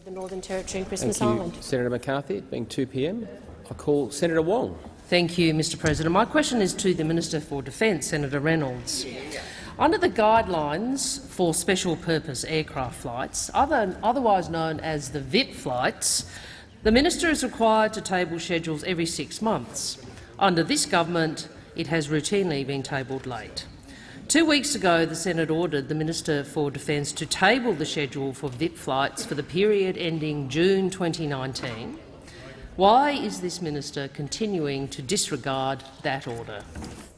of the Northern Territory and Christmas Thank you, Island. Senator McCarthy. It being 2 p.m., I call Senator Wong. Thank you, Mr President. My question is to the Minister for Defence, Senator Reynolds. Under the guidelines for special purpose aircraft flights, other, otherwise known as the VIP flights, the minister is required to table schedules every six months. Under this government, it has routinely been tabled late. Two weeks ago, the Senate ordered the Minister for Defence to table the schedule for VIP flights for the period ending June 2019. Why is this minister continuing to disregard that order?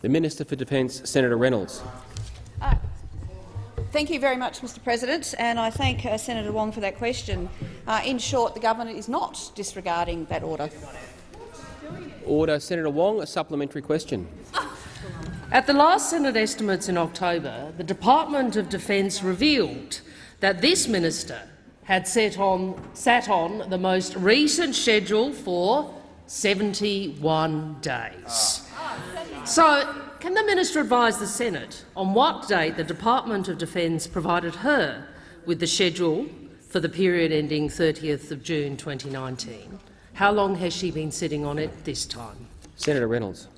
The Minister for Defence, Senator Reynolds. Thank you very much, Mr President, and I thank uh, Senator Wong for that question. Uh, in short, the government is not disregarding that order. Order. Senator Wong, a supplementary question. At the last Senate estimates in October, the Department of Defence revealed that this minister had on, sat on the most recent schedule for 71 days. So, can the minister advise the Senate on what date the Department of Defence provided her with the schedule for the period ending 30th of June 2019? How long has she been sitting on it this time? Senator Reynolds.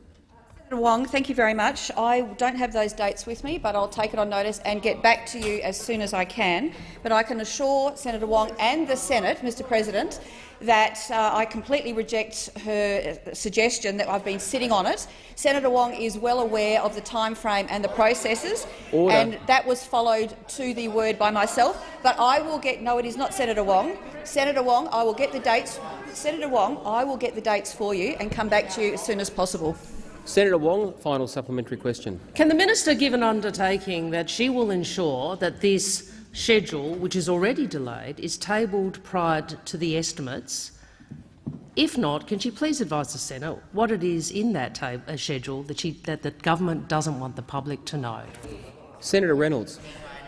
Senator Wong, thank you very much. I don't have those dates with me, but I'll take it on notice and get back to you as soon as I can. But I can assure Senator Wong and the Senate, Mr President, that uh, I completely reject her suggestion that I've been sitting on it. Senator Wong is well aware of the time frame and the processes, Order. and that was followed to the word by myself. But I will get no, it is not Senator Wong. Senator Wong, I will get the dates. Senator Wong, I will get the dates for you and come back to you as soon as possible. Senator Wong, final supplementary question. Can the minister give an undertaking that she will ensure that this schedule, which is already delayed, is tabled prior to the estimates? If not, can she please advise the Senate what it is in that uh, schedule that, she, that the government doesn't want the public to know? Senator Reynolds.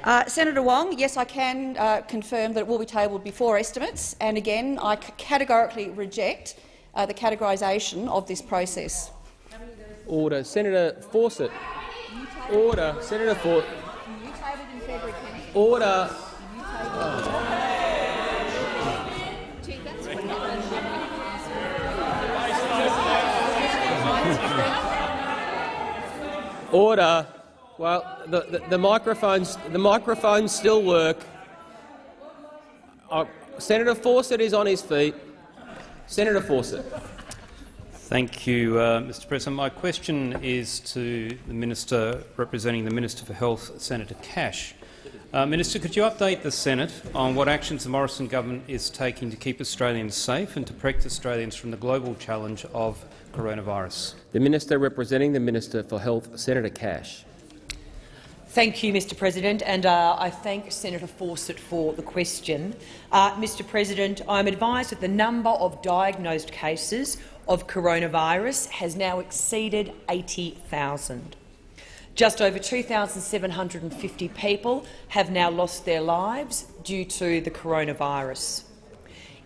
Uh, Senator Wong, yes, I can uh, confirm that it will be tabled before estimates, and again, I categorically reject uh, the categorisation of this process. Order. Senator Fawcett. Order. Senator Fawcett. Order. Order. Well, the, the, the microphones the microphones still work. Uh, Senator Fawcett is on his feet. Senator Fawcett. Thank you, uh, Mr President. My question is to the Minister representing the Minister for Health, Senator Cash. Uh, Minister, could you update the Senate on what actions the Morrison government is taking to keep Australians safe and to protect Australians from the global challenge of coronavirus? The Minister representing the Minister for Health, Senator Cash. Thank you, Mr President, and uh, I thank Senator Fawcett for the question. Uh, Mr President, I am advised that the number of diagnosed cases of coronavirus has now exceeded 80,000. Just over 2,750 people have now lost their lives due to the coronavirus.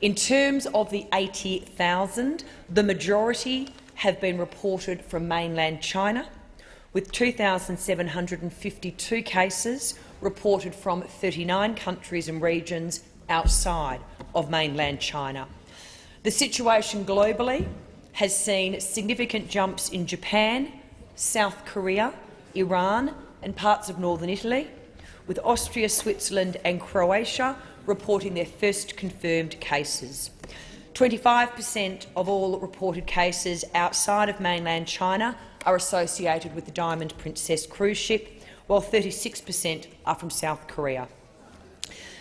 In terms of the 80,000, the majority have been reported from mainland China, with 2,752 cases reported from 39 countries and regions outside of mainland China. The situation globally has seen significant jumps in Japan, South Korea, Iran and parts of northern Italy, with Austria, Switzerland and Croatia reporting their first confirmed cases. 25 per cent of all reported cases outside of mainland China are associated with the Diamond Princess cruise ship, while 36 per cent are from South Korea.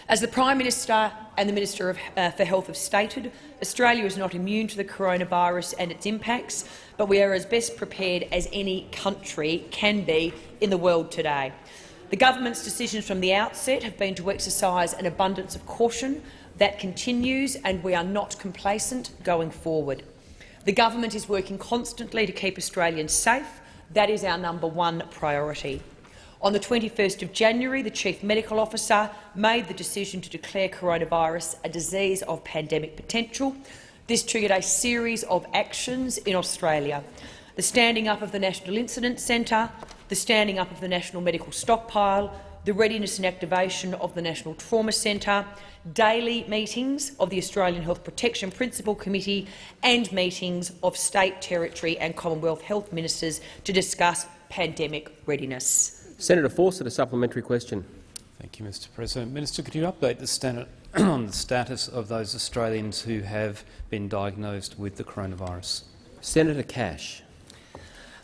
As the Prime Minister and the Minister of, uh, for Health have stated, Australia is not immune to the coronavirus and its impacts, but we are as best prepared as any country can be in the world today. The government's decisions from the outset have been to exercise an abundance of caution that continues, and we are not complacent going forward. The government is working constantly to keep Australians safe. That is our number one priority. On the 21st of January, the Chief Medical Officer made the decision to declare coronavirus a disease of pandemic potential. This triggered a series of actions in Australia. The standing up of the National Incident Centre, the standing up of the National Medical Stockpile, the readiness and activation of the National Trauma Centre, daily meetings of the Australian Health Protection Principal Committee and meetings of state, territory and Commonwealth health ministers to discuss pandemic readiness. Senator Fawcett, a supplementary question. Thank you, Mr President. Minister, could you update the Senate on the status of those Australians who have been diagnosed with the coronavirus? Senator Cash.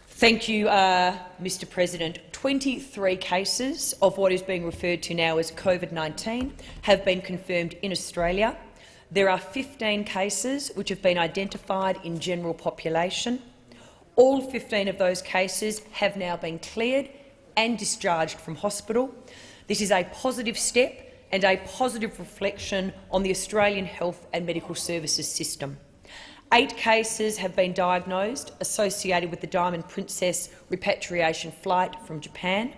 Thank you, uh, Mr President. 23 cases of what is being referred to now as COVID-19 have been confirmed in Australia. There are 15 cases which have been identified in general population. All 15 of those cases have now been cleared and discharged from hospital. This is a positive step and a positive reflection on the Australian health and medical services system. Eight cases have been diagnosed associated with the Diamond Princess repatriation flight from Japan.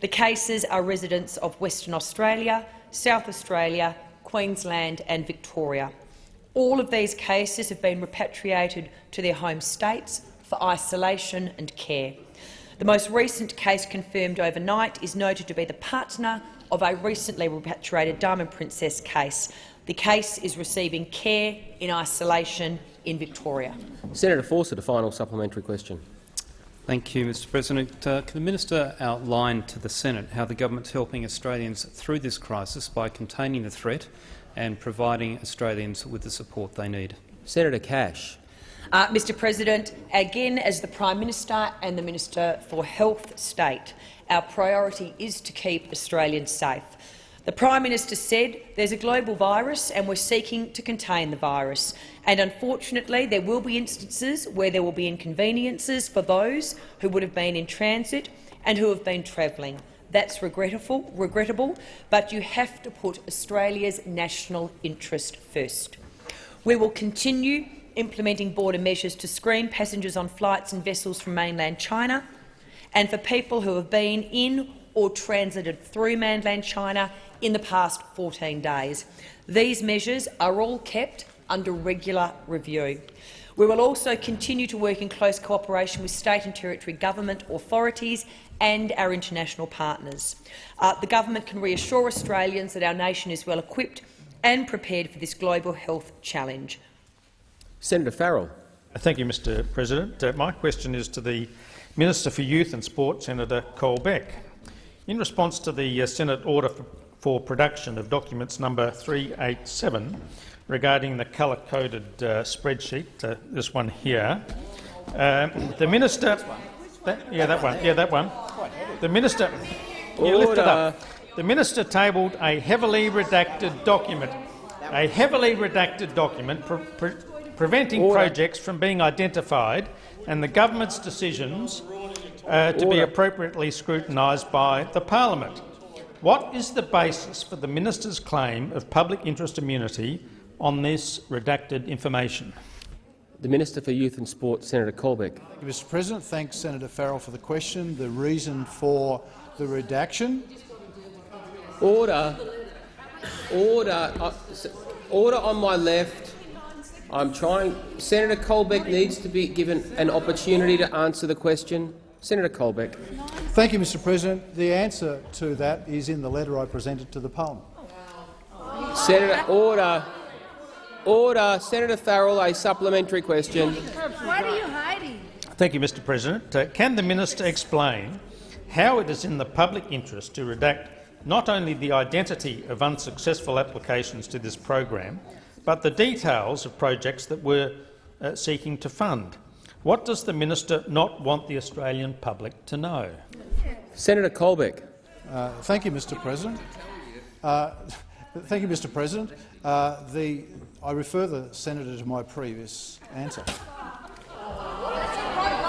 The cases are residents of Western Australia, South Australia, Queensland and Victoria. All of these cases have been repatriated to their home states for isolation and care. The most recent case confirmed overnight is noted to be the partner of a recently repatriated Diamond Princess case. The case is receiving care in isolation in Victoria. Senator Fawcett, a final supplementary question. Thank you, Mr President. Uh, can the minister outline to the Senate how the government is helping Australians through this crisis by containing the threat and providing Australians with the support they need? Senator Cash. Uh, Mr President, again, as the Prime Minister and the Minister for Health state, our priority is to keep Australians safe. The Prime Minister said there's a global virus and we're seeking to contain the virus. And unfortunately, there will be instances where there will be inconveniences for those who would have been in transit and who have been travelling. That's regrettable, regrettable, but you have to put Australia's national interest first. We will continue implementing border measures to screen passengers on flights and vessels from mainland China and for people who have been in or transited through mainland China in the past 14 days. These measures are all kept under regular review. We will also continue to work in close cooperation with state and territory government authorities and our international partners. Uh, the government can reassure Australians that our nation is well equipped and prepared for this global health challenge. Senator Farrell. Thank you, Mr President. Uh, my question is to the Minister for Youth and Sport, Senator Colbeck. In response to the uh, Senate order for, for, production of documents number 387 regarding the colour-coded uh, spreadsheet, uh, this one here, uh, the minister, that, yeah, that one, yeah, that one, the minister, yeah, lift it up. The minister tabled a heavily redacted document, a heavily redacted document preventing Order. projects from being identified and the government's decisions uh, to be appropriately scrutinised by the parliament. What is the basis for the minister's claim of public interest immunity on this redacted information? The Minister for Youth and Sport, Senator Colbeck. Thank you, Mr President. Thanks, Senator Farrell, for the question. The reason for the redaction? Order. Order. Uh, order on my left. I'm trying. Senator Colbeck needs to be given an opportunity to answer the question. Senator Colbeck. Thank you, Mr President. The answer to that is in the letter I presented to the parliament. Senator, order. Order. Senator Farrell, a supplementary question. What are you hiding? Thank you, Mr President. Uh, can the minister explain how it is in the public interest to redact not only the identity of unsuccessful applications to this program, but the details of projects that we're uh, seeking to fund? What does the minister not want the Australian public to know? Senator Colbeck. Uh, thank you, Mr. President. Uh, thank you, Mr. President. Uh, the, I refer the senator to my previous answer.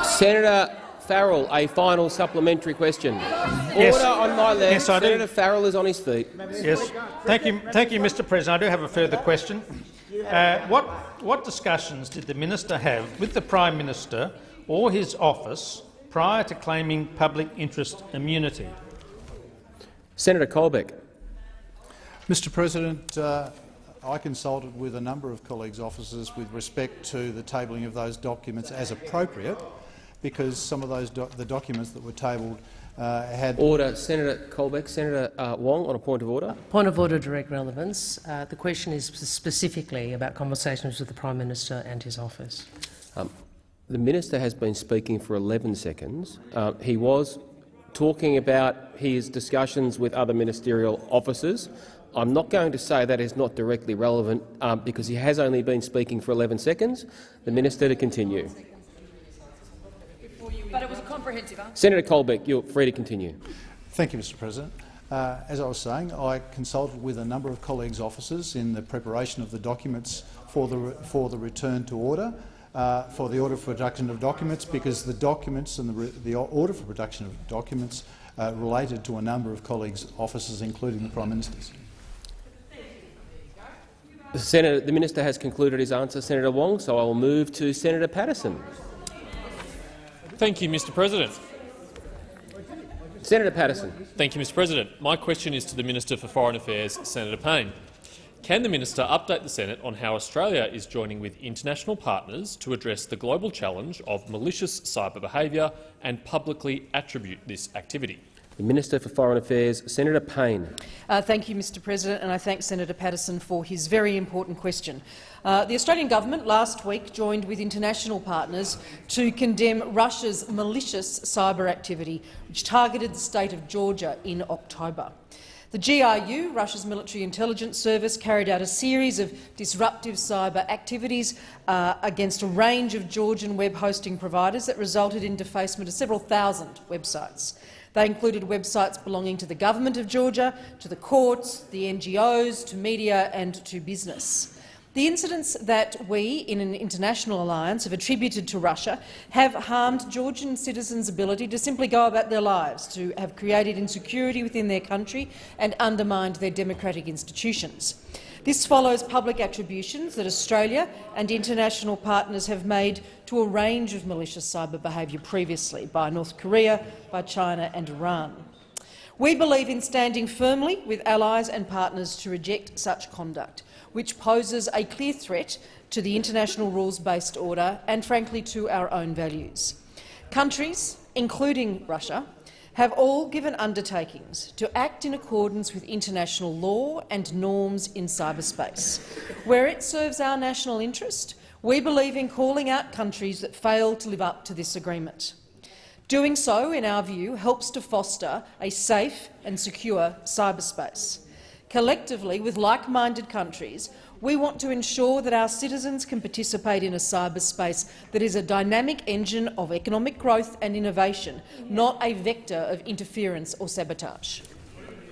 Senator Farrell, a final supplementary question. Yes. Order on my left. Yes, I Senator do. Farrell is on his feet. Yes. Thank you, thank you, Mr. President. I do have a further question. Uh, what, what discussions did the minister have with the Prime Minister or his office prior to claiming public interest immunity? Senator Colbeck. Mr President, uh, I consulted with a number of colleagues' offices with respect to the tabling of those documents as appropriate, because some of those do the documents that were tabled uh, had Order. Senator Colbeck. Senator uh, Wong on a point of order. Point of order, direct relevance. Uh, the question is specifically about conversations with the Prime Minister and his office. Um, the minister has been speaking for 11 seconds. Uh, he was talking about his discussions with other ministerial officers. I'm not going to say that is not directly relevant um, because he has only been speaking for 11 seconds. The minister to continue. But it was a comprehensive answer. Senator Colbeck, you're free to continue. Thank you, Mr President. Uh, as I was saying, I consulted with a number of colleagues' officers in the preparation of the documents for the, for the return to order, uh, for the order for production of documents, because the documents and the, the order for production of documents uh, related to a number of colleagues' offices, including the Prime Minister's. Senator, the minister has concluded his answer, Senator Wong, so I will move to Senator Paterson. Thank you, Mr President. Senator Paterson. Thank you, Mr President. My question is to the Minister for Foreign Affairs, Senator Payne. Can the minister update the Senate on how Australia is joining with international partners to address the global challenge of malicious cyber behaviour and publicly attribute this activity? The Minister for Foreign Affairs, Senator Payne. Uh, thank you, Mr President, and I thank Senator Paterson for his very important question. Uh, the Australian government last week joined with international partners to condemn Russia's malicious cyber activity, which targeted the state of Georgia in October. The GRU, Russia's military intelligence service, carried out a series of disruptive cyber activities uh, against a range of Georgian web hosting providers that resulted in defacement of several thousand websites. They included websites belonging to the government of Georgia, to the courts, the NGOs, to media and to business. The incidents that we, in an international alliance, have attributed to Russia have harmed Georgian citizens' ability to simply go about their lives, to have created insecurity within their country and undermined their democratic institutions. This follows public attributions that Australia and international partners have made to a range of malicious cyber behaviour previously by North Korea, by China and Iran. We believe in standing firmly with allies and partners to reject such conduct, which poses a clear threat to the international rules-based order and, frankly, to our own values. Countries, including Russia, have all given undertakings to act in accordance with international law and norms in cyberspace. Where it serves our national interest, we believe in calling out countries that fail to live up to this agreement. Doing so, in our view, helps to foster a safe and secure cyberspace. Collectively, with like-minded countries, we want to ensure that our citizens can participate in a cyberspace that is a dynamic engine of economic growth and innovation, not a vector of interference or sabotage.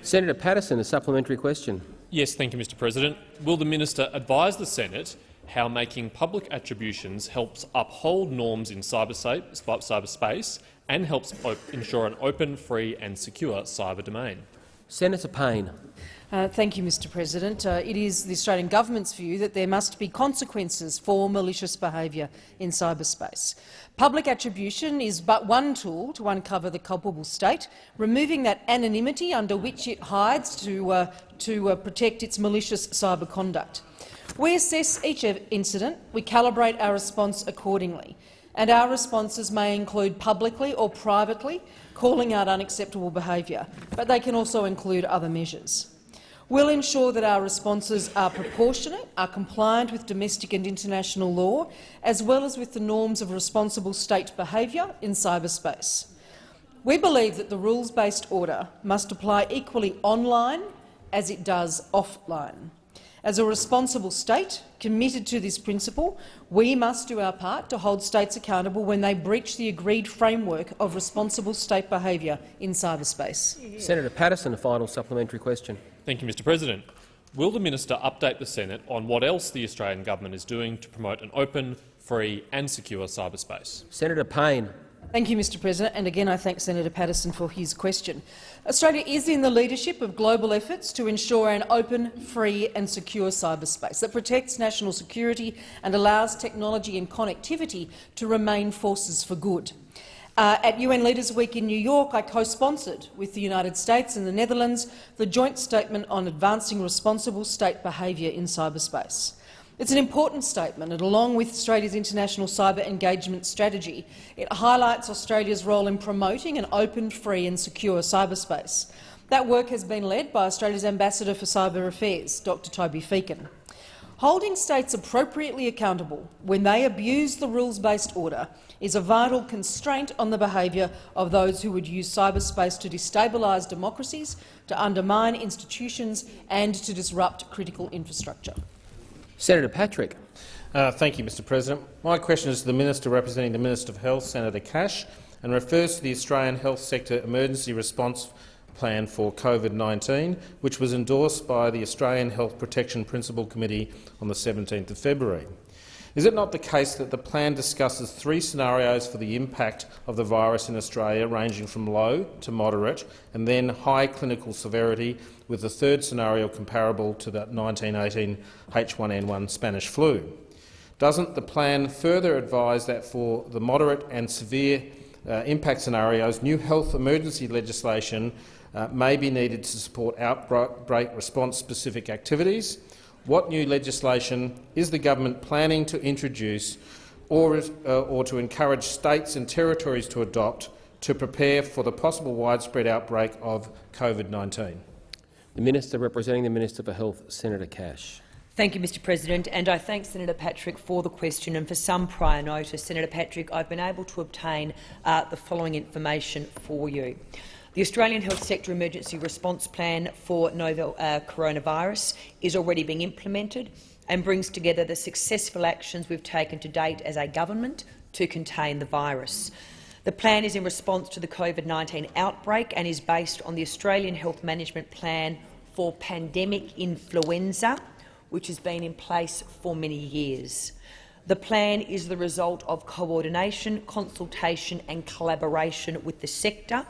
Senator Paterson, a supplementary question. Yes, thank you, Mr President. Will the minister advise the Senate how making public attributions helps uphold norms in cyberspace and helps ensure an open, free and secure cyber domain? Senator Payne. Uh, thank you, Mr President. Uh, it is the Australian government's view that there must be consequences for malicious behaviour in cyberspace. Public attribution is but one tool to uncover the culpable state, removing that anonymity under which it hides to, uh, to uh, protect its malicious cyber conduct. We assess each incident, we calibrate our response accordingly, and our responses may include publicly or privately calling out unacceptable behaviour, but they can also include other measures. We'll ensure that our responses are proportionate, are compliant with domestic and international law, as well as with the norms of responsible state behaviour in cyberspace. We believe that the rules-based order must apply equally online as it does offline. As a responsible state committed to this principle, we must do our part to hold states accountable when they breach the agreed framework of responsible state behaviour in cyberspace. Senator Paterson, a final supplementary question. Thank you, Mr President. Will the minister update the Senate on what else the Australian government is doing to promote an open, free and secure cyberspace? Senator Payne. Thank you, Mr President, and again I thank Senator Paterson for his question. Australia is in the leadership of global efforts to ensure an open, free and secure cyberspace that protects national security and allows technology and connectivity to remain forces for good. Uh, at UN Leaders Week in New York, I co-sponsored with the United States and the Netherlands the joint statement on advancing responsible state behaviour in cyberspace. It's an important statement, and along with Australia's international cyber engagement strategy, it highlights Australia's role in promoting an open, free and secure cyberspace. That work has been led by Australia's Ambassador for Cyber Affairs, Dr Toby Feakin. Holding states appropriately accountable when they abuse the rules-based order is a vital constraint on the behaviour of those who would use cyberspace to destabilise democracies, to undermine institutions and to disrupt critical infrastructure. Senator Patrick. Uh, thank you, Mr President. My question is to the Minister representing the Minister of Health, Senator Cash, and refers to the Australian Health Sector Emergency Response Plan for COVID-19, which was endorsed by the Australian Health Protection Principal Committee on the 17th of February. Is it not the case that the plan discusses three scenarios for the impact of the virus in Australia, ranging from low to moderate and then high clinical severity, with the third scenario comparable to the 1918 H1N1 Spanish flu? Doesn't the plan further advise that for the moderate and severe uh, impact scenarios, new health emergency legislation uh, may be needed to support outbreak response-specific activities. What new legislation is the government planning to introduce or, uh, or to encourage states and territories to adopt to prepare for the possible widespread outbreak of COVID-19? The Minister representing the Minister for Health, Senator Cash. Thank you, Mr President, and I thank Senator Patrick for the question and for some prior notice. Senator Patrick, I've been able to obtain uh, the following information for you. The Australian Health Sector Emergency Response Plan for novel uh, coronavirus is already being implemented and brings together the successful actions we've taken to date as a government to contain the virus. The plan is in response to the COVID-19 outbreak and is based on the Australian Health Management Plan for Pandemic Influenza, which has been in place for many years. The plan is the result of coordination, consultation and collaboration with the sector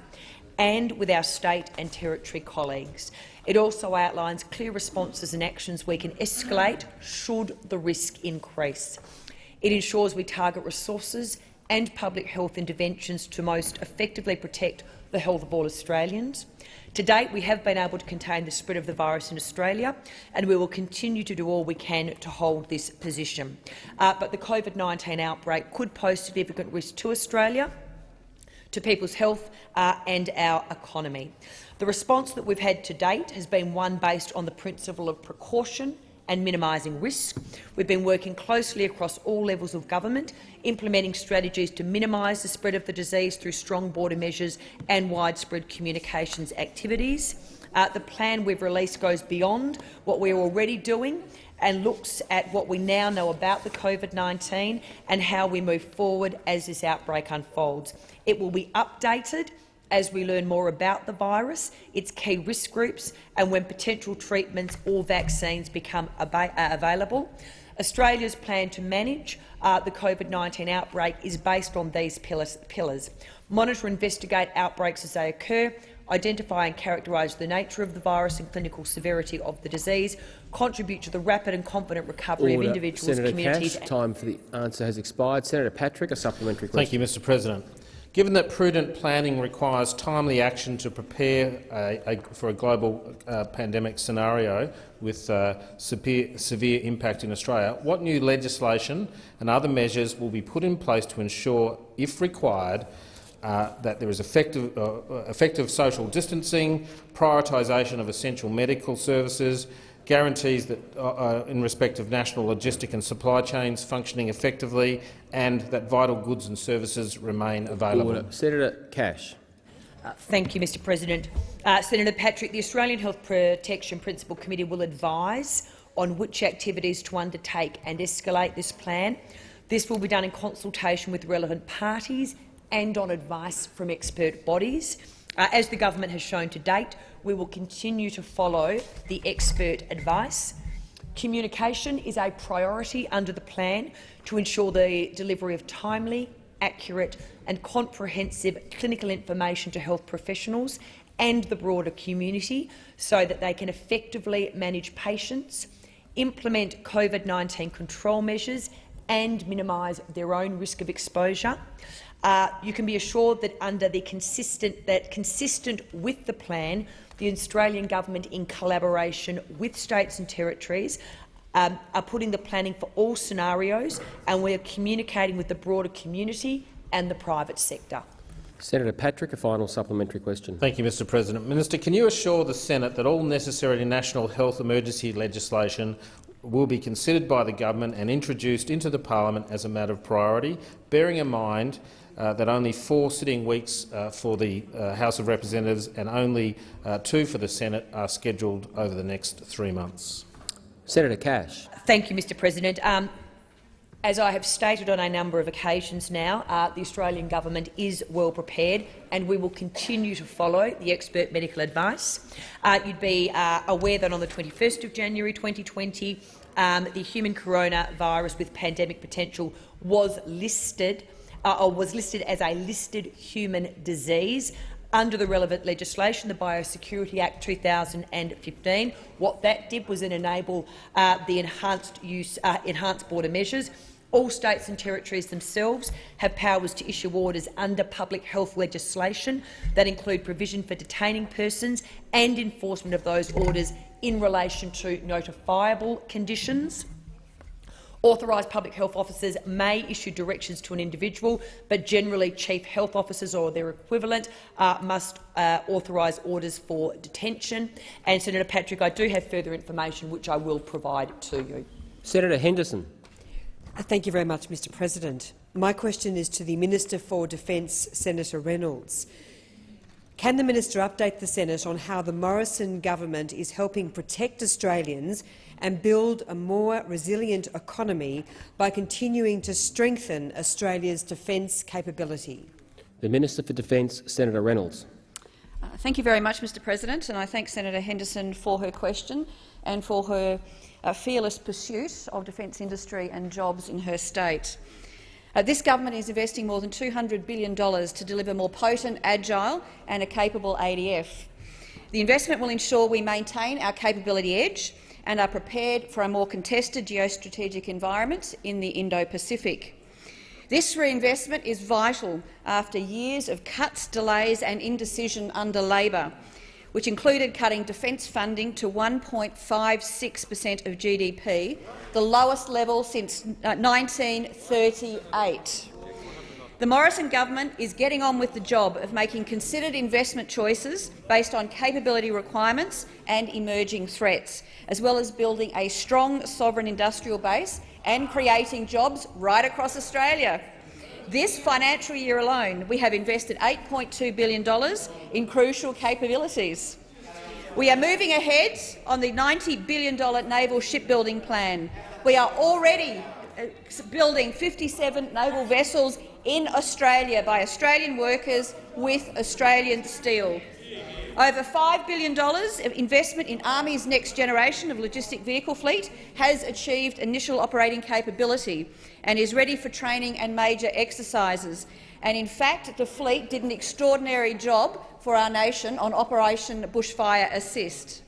and with our state and territory colleagues. It also outlines clear responses and actions we can escalate should the risk increase. It ensures we target resources and public health interventions to most effectively protect the health of all Australians. To date, we have been able to contain the spread of the virus in Australia, and we will continue to do all we can to hold this position. Uh, but the COVID-19 outbreak could pose significant risk to Australia to people's health uh, and our economy. The response that we've had to date has been one based on the principle of precaution and minimising risk. We've been working closely across all levels of government, implementing strategies to minimise the spread of the disease through strong border measures and widespread communications activities. Uh, the plan we've released goes beyond what we're already doing and looks at what we now know about the COVID-19 and how we move forward as this outbreak unfolds. It will be updated as we learn more about the virus, its key risk groups and when potential treatments or vaccines become uh, available. Australia's plan to manage uh, the COVID-19 outbreak is based on these pillars, pillars. Monitor and investigate outbreaks as they occur, identify and characterise the nature of the virus and clinical severity of the disease, contribute to the rapid and confident recovery Order. of individuals, Senator communities— Cash, time for the answer has expired. Senator Patrick, a supplementary question. Thank you, Mr President. Given that prudent planning requires timely action to prepare a, a, for a global uh, pandemic scenario with uh, severe, severe impact in Australia, what new legislation and other measures will be put in place to ensure, if required, uh, that there is effective, uh, effective social distancing, prioritisation of essential medical services, guarantees that, uh, uh, in respect of national logistic and supply chains functioning effectively and that vital goods and services remain available. Order. Senator Cash. Uh, thank you, Mr President. Uh, Senator Patrick, the Australian Health Protection Principal Committee will advise on which activities to undertake and escalate this plan. This will be done in consultation with relevant parties and on advice from expert bodies. Uh, as the government has shown to date, we will continue to follow the expert advice. Communication is a priority under the plan to ensure the delivery of timely, accurate and comprehensive clinical information to health professionals and the broader community so that they can effectively manage patients, implement COVID-19 control measures and minimise their own risk of exposure. Uh, you can be assured that under the consistent that consistent with the plan, the Australian government, in collaboration with states and territories, um, are putting the planning for all scenarios, and we are communicating with the broader community and the private sector. Senator Patrick, a final supplementary question. Thank you, Mr President. Minister, can you assure the Senate that all necessary national health emergency legislation will be considered by the government and introduced into the parliament as a matter of priority, bearing in mind uh, that only four sitting weeks uh, for the uh, House of Representatives and only uh, two for the Senate are scheduled over the next three months? Senator Cash. Thank you, Mr President. Um, as I have stated on a number of occasions now, uh, the Australian government is well prepared and we will continue to follow the expert medical advice. Uh, you'd be uh, aware that on the 21st of January 2020, um, the human coronavirus with pandemic potential was listed uh, or was listed as a listed human disease under the relevant legislation, the Biosecurity Act 2015. What that did was enable uh, the enhanced use, uh, enhanced border measures. All states and territories themselves have powers to issue orders under public health legislation that include provision for detaining persons and enforcement of those orders in relation to notifiable conditions. Authorised public health officers may issue directions to an individual, but generally chief health officers or their equivalent uh, must uh, authorise orders for detention. And Senator Patrick, I do have further information which I will provide to you. Senator Henderson. Uh, thank you very much, Mr President. My question is to the Minister for Defence, Senator Reynolds. Can the minister update the Senate on how the Morrison government is helping protect Australians and build a more resilient economy by continuing to strengthen Australia's defence capability? The Minister for Defence, Senator Reynolds. Uh, thank you very much, Mr President, and I thank Senator Henderson for her question and for her uh, fearless pursuit of defence industry and jobs in her state. Uh, this government is investing more than $200 billion to deliver more potent, agile and a capable ADF. The investment will ensure we maintain our capability edge and are prepared for a more contested geostrategic environment in the Indo-Pacific. This reinvestment is vital after years of cuts, delays and indecision under Labor, which included cutting defence funding to 1.56 per cent of GDP, the lowest level since uh, 1938. The Morrison government is getting on with the job of making considered investment choices based on capability requirements and emerging threats, as well as building a strong sovereign industrial base and creating jobs right across Australia. This financial year alone, we have invested $8.2 billion in crucial capabilities. We are moving ahead on the $90 billion naval shipbuilding plan. We are already uh, building 57 naval vessels in Australia by Australian workers with Australian steel. Over $5 billion of investment in Army's next generation of logistic vehicle fleet has achieved initial operating capability and is ready for training and major exercises. And in fact, the fleet did an extraordinary job for our nation on Operation Bushfire Assist.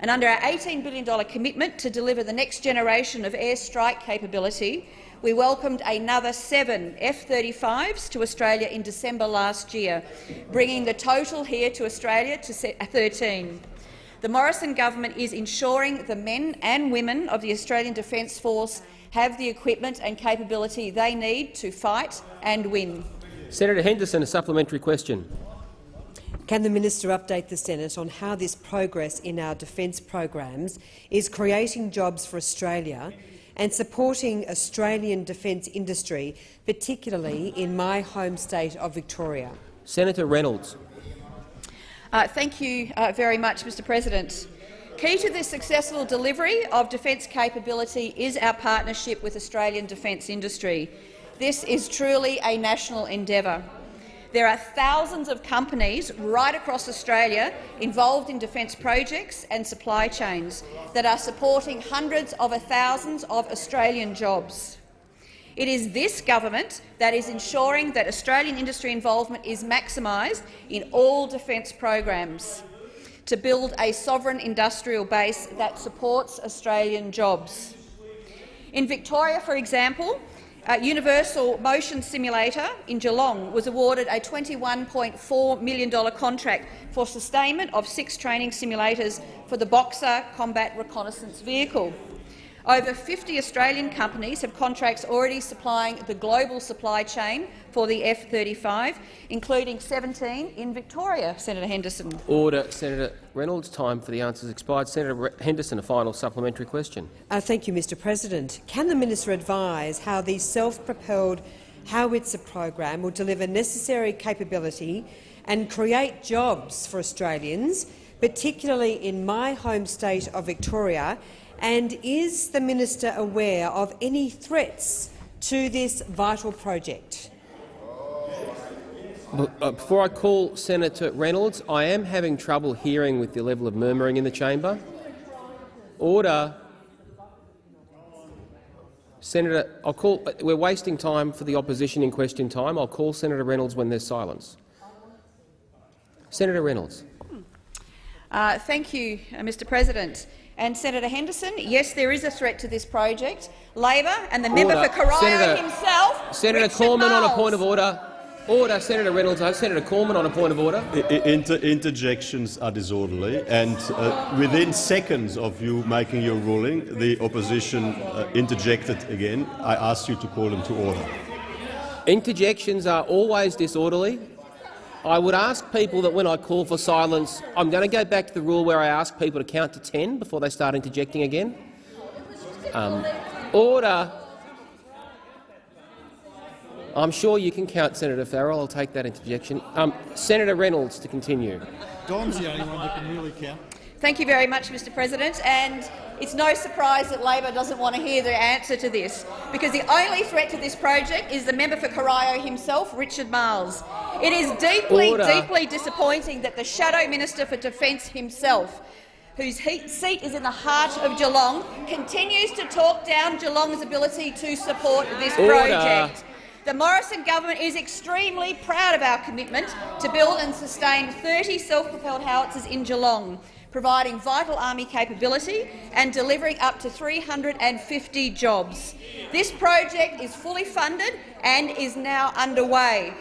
And under our $18 billion commitment to deliver the next generation of airstrike capability, we welcomed another seven F-35s to Australia in December last year, bringing the total here to Australia to uh, 13. The Morrison government is ensuring the men and women of the Australian Defence Force have the equipment and capability they need to fight and win. Senator Henderson, a supplementary question. Can the minister update the Senate on how this progress in our defence programs is creating jobs for Australia and supporting Australian defence industry, particularly in my home state of Victoria. Senator Reynolds. Uh, thank you uh, very much, Mr President. Key to the successful delivery of defence capability is our partnership with Australian defence industry. This is truly a national endeavour. There are thousands of companies right across Australia involved in defence projects and supply chains that are supporting hundreds of thousands of Australian jobs. It is this government that is ensuring that Australian industry involvement is maximised in all defence programs to build a sovereign industrial base that supports Australian jobs. In Victoria, for example, uh, Universal Motion Simulator in Geelong was awarded a $21.4 million contract for sustainment of six training simulators for the Boxer combat reconnaissance vehicle. Over 50 Australian companies have contracts already supplying the global supply chain for the F-35, including 17 in Victoria, Senator Henderson. Order. Senator Reynolds. Time for the answers expired. Senator Re Henderson, a final supplementary question. Uh, thank you, Mr President. Can the minister advise how the self-propelled howitzer program will deliver necessary capability and create jobs for Australians, particularly in my home state of Victoria, and is the minister aware of any threats to this vital project? Uh, before I call Senator Reynolds, I am having trouble hearing with the level of murmuring in the chamber. Order. Senator, I'll call. We're wasting time for the opposition in question time. I'll call Senator Reynolds when there's silence. Senator Reynolds. Uh, thank you, uh, Mr President. And Senator Henderson, yes, there is a threat to this project. Labor and the member for Corio Senator, himself, Senator Richard Cormann on a point of order. Order. Senator Reynolds. Uh, Senator Cormann on a point of order. I- I- Inter interjections are disorderly, and uh, within seconds of you making your ruling, the opposition uh, interjected again. I asked you to call them to order. Interjections are always disorderly. I would ask people that when I call for silence, I'm going to go back to the rule where I ask people to count to 10 before they start interjecting again. Um, order. I'm sure you can count, Senator Farrell. I'll take that interjection. Um, Senator Reynolds to continue. Don's the only one that can really count. Thank you very much, Mr President. And it's no surprise that Labor doesn't want to hear the answer to this, because the only threat to this project is the member for Corio himself, Richard Marles. It is deeply, Order. deeply disappointing that the Shadow Minister for Defence himself, whose seat is in the heart of Geelong, continues to talk down Geelong's ability to support this Order. project. The Morrison government is extremely proud of our commitment to build and sustain 30 self-propelled howitzers in Geelong, providing vital army capability and delivering up to 350 jobs. This project is fully funded and is now underway.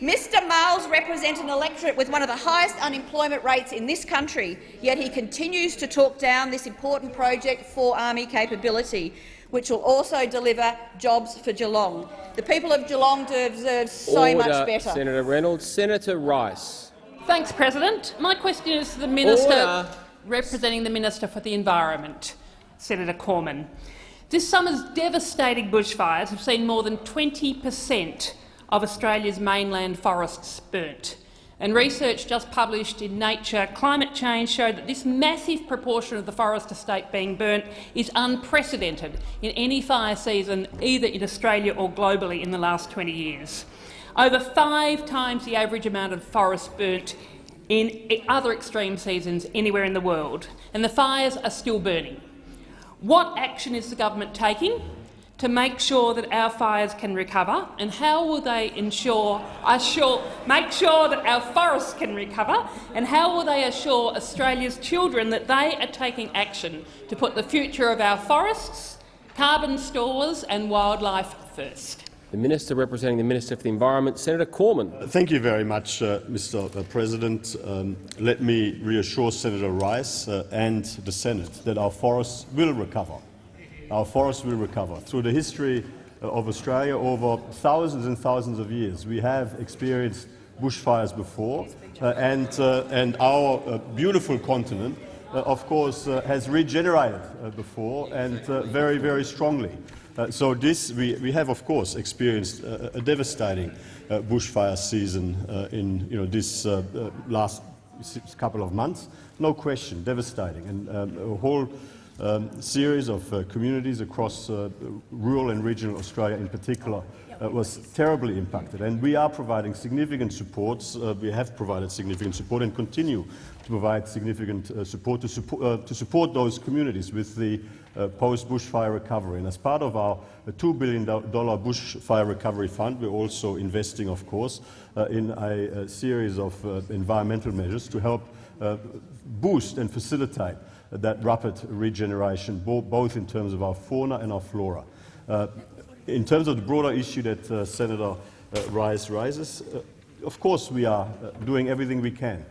Mr Marles represents an electorate with one of the highest unemployment rates in this country, yet he continues to talk down this important project for army capability, which will also deliver jobs for Geelong. The people of Geelong deserve so Order. much better. Senator Reynolds. Senator Rice. Thanks, President. My question is to the Minister Order. Representing the Minister for the Environment, Senator Cormann. This summer's devastating bushfires have seen more than 20 per cent of Australia's mainland forests burnt. And research just published in Nature Climate Change showed that this massive proportion of the forest estate being burnt is unprecedented in any fire season, either in Australia or globally in the last 20 years. Over five times the average amount of forest burnt in other extreme seasons anywhere in the world, and the fires are still burning. What action is the government taking to make sure that our fires can recover, and how will they ensure, assure, make sure that our forests can recover, and how will they assure Australia's children that they are taking action to put the future of our forests, carbon stores and wildlife first? The Minister representing the Minister for the Environment, Senator Cormann. Thank you very much, uh, Mr. President. Um, let me reassure Senator Rice uh, and the Senate that our forests will recover. Our forests will recover. Through the history uh, of Australia over thousands and thousands of years, we have experienced bushfires before, uh, and, uh, and our uh, beautiful continent, uh, of course, uh, has regenerated uh, before and uh, very, very strongly. Uh, so this, we, we have, of course, experienced uh, a devastating uh, bushfire season uh, in you know, this uh, uh, last couple of months. No question, devastating. And um, a whole um, series of uh, communities across uh, rural and regional Australia in particular uh, was terribly impacted. And we are providing significant supports. Uh, we have provided significant support and continue to provide significant uh, support to, support uh, to support those communities with the uh, post-bushfire recovery. And as part of our uh, $2 billion bushfire recovery fund, we're also investing, of course, uh, in a, a series of uh, environmental measures to help uh, boost and facilitate that rapid regeneration, bo both in terms of our fauna and our flora. Uh, in terms of the broader issue that Senator Rice raises, of course we are doing everything we can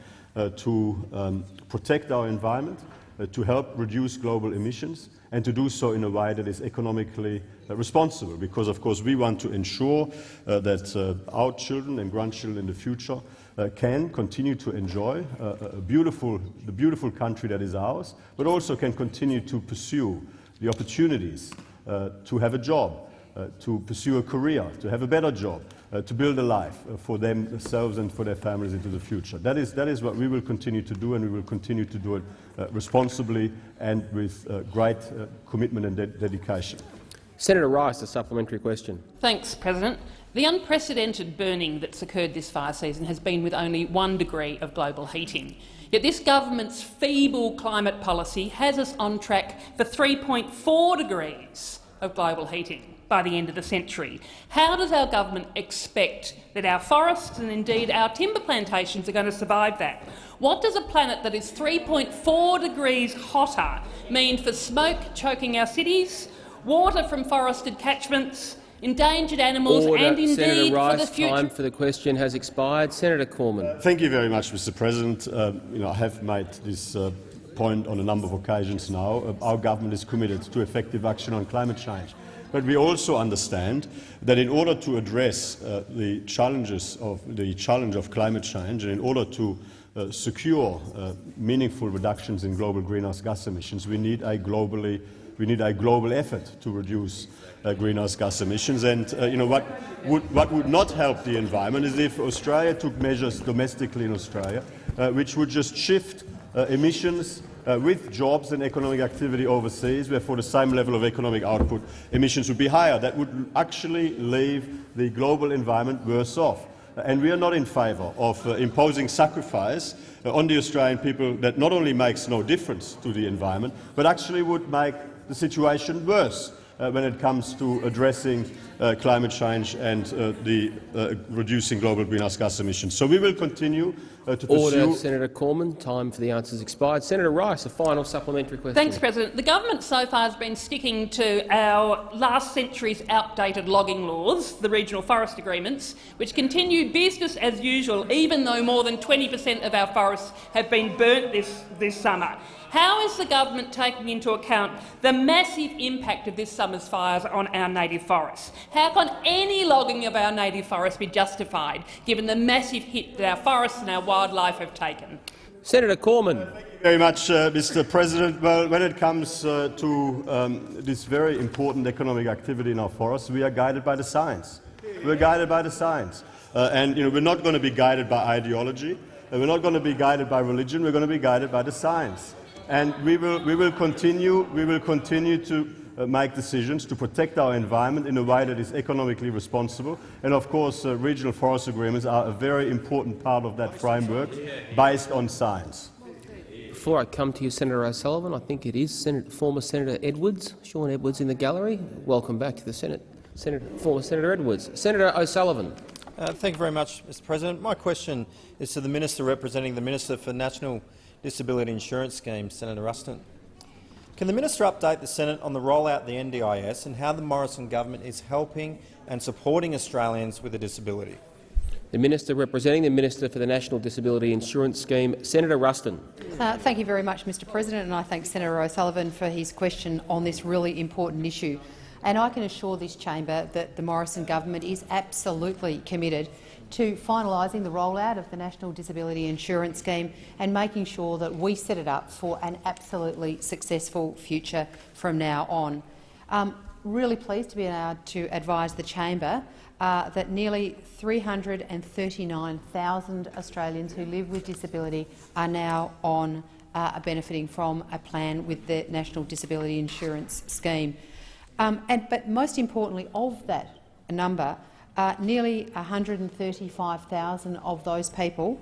to um, protect our environment, to help reduce global emissions and to do so in a way that is economically uh, responsible, because of course we want to ensure uh, that uh, our children and grandchildren in the future uh, can continue to enjoy uh, a beautiful, the beautiful country that is ours, but also can continue to pursue the opportunities uh, to have a job, uh, to pursue a career, to have a better job, uh, to build a life uh, for themselves and for their families into the future. That is, that is what we will continue to do, and we will continue to do it uh, responsibly and with uh, great uh, commitment and de dedication. Senator Rice, a supplementary question. Thanks, President. The unprecedented burning that's occurred this fire season has been with only one degree of global heating. Yet this government's feeble climate policy has us on track for 3.4 degrees of global heating by the end of the century. How does our government expect that our forests and indeed our timber plantations are going to survive that? What does a planet that is 3.4 degrees hotter mean for smoke choking our cities, water from forested catchments, endangered animals Order. and indeed Senator Rice, for the future— time for the question has expired. Senator Cormann. Thank you very much, Mr. President. Uh, you know, I have made this uh, point on a number of occasions now. Uh, our government is committed to effective action on climate change. But we also understand that in order to address uh, the challenges of the challenge of climate change, and in order to uh, secure uh, meaningful reductions in global greenhouse gas emissions, we need a globally we need a global effort to reduce uh, greenhouse gas emissions. And uh, you know what would, what would not help the environment is if Australia took measures domestically in Australia, uh, which would just shift uh, emissions uh, with jobs and economic activity overseas, where for the same level of economic output, emissions would be higher. That would actually leave the global environment worse off. And we are not in favour of uh, imposing sacrifice uh, on the Australian people that not only makes no difference to the environment, but actually would make the situation worse uh, when it comes to addressing uh, climate change and uh, the uh, reducing global greenhouse gas emissions. So we will continue uh, to Order, pursue Senator Cormann. Time for the answers expired. Senator Rice, a final supplementary question. Thanks, President. The government so far has been sticking to our last century's outdated logging laws, the regional forest agreements, which continue business as usual, even though more than 20 per cent of our forests have been burnt this, this summer. How is the government taking into account the massive impact of this summer's fires on our native forests? How can any logging of our native forests be justified, given the massive hit that our forests and our wildlife have taken? Senator Cormann. Thank you very much, uh, Mr. President. Well, when it comes uh, to um, this very important economic activity in our forests, we are guided by the science. We're guided by the science. Uh, and you know, we're not going to be guided by ideology. We're not going to be guided by religion. We're going to be guided by the science. And we will, we will continue, we will continue to uh, make decisions to protect our environment in a way that is economically responsible. And of course, uh, regional forest agreements are a very important part of that framework based on science. Before I come to you, Senator O'Sullivan, I think it is Senator, former Senator Edwards, Sean Edwards in the gallery. Welcome back to the Senate. Senator, former Senator Edwards. Senator O'Sullivan. Uh, thank you very much, Mr President. My question is to the Minister representing the Minister for National Disability Insurance Scheme, Senator Ruston. Can the minister update the Senate on the rollout of the NDIS and how the Morrison government is helping and supporting Australians with a disability? The Minister representing the Minister for the National Disability Insurance Scheme, Senator Ruston. Uh, thank you very much, Mr President, and I thank Senator O'Sullivan for his question on this really important issue. And I can assure this chamber that the Morrison government is absolutely committed to finalising the rollout of the National Disability Insurance Scheme and making sure that we set it up for an absolutely successful future from now on. Um, really pleased to be able to advise the chamber uh, that nearly 339,000 Australians who live with disability are now on uh, benefiting from a plan with the National Disability Insurance Scheme. Um, and, but most importantly, of that number, uh, nearly 135,000 of those people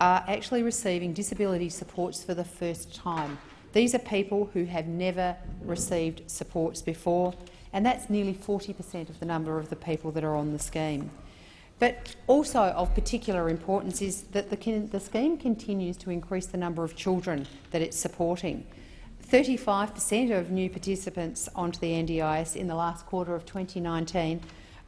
are actually receiving disability supports for the first time. These are people who have never received supports before, and that's nearly 40 per cent of the number of the people that are on the scheme. But also of particular importance is that the, the scheme continues to increase the number of children that it's supporting. 35 per cent of new participants onto the NDIS in the last quarter of 2019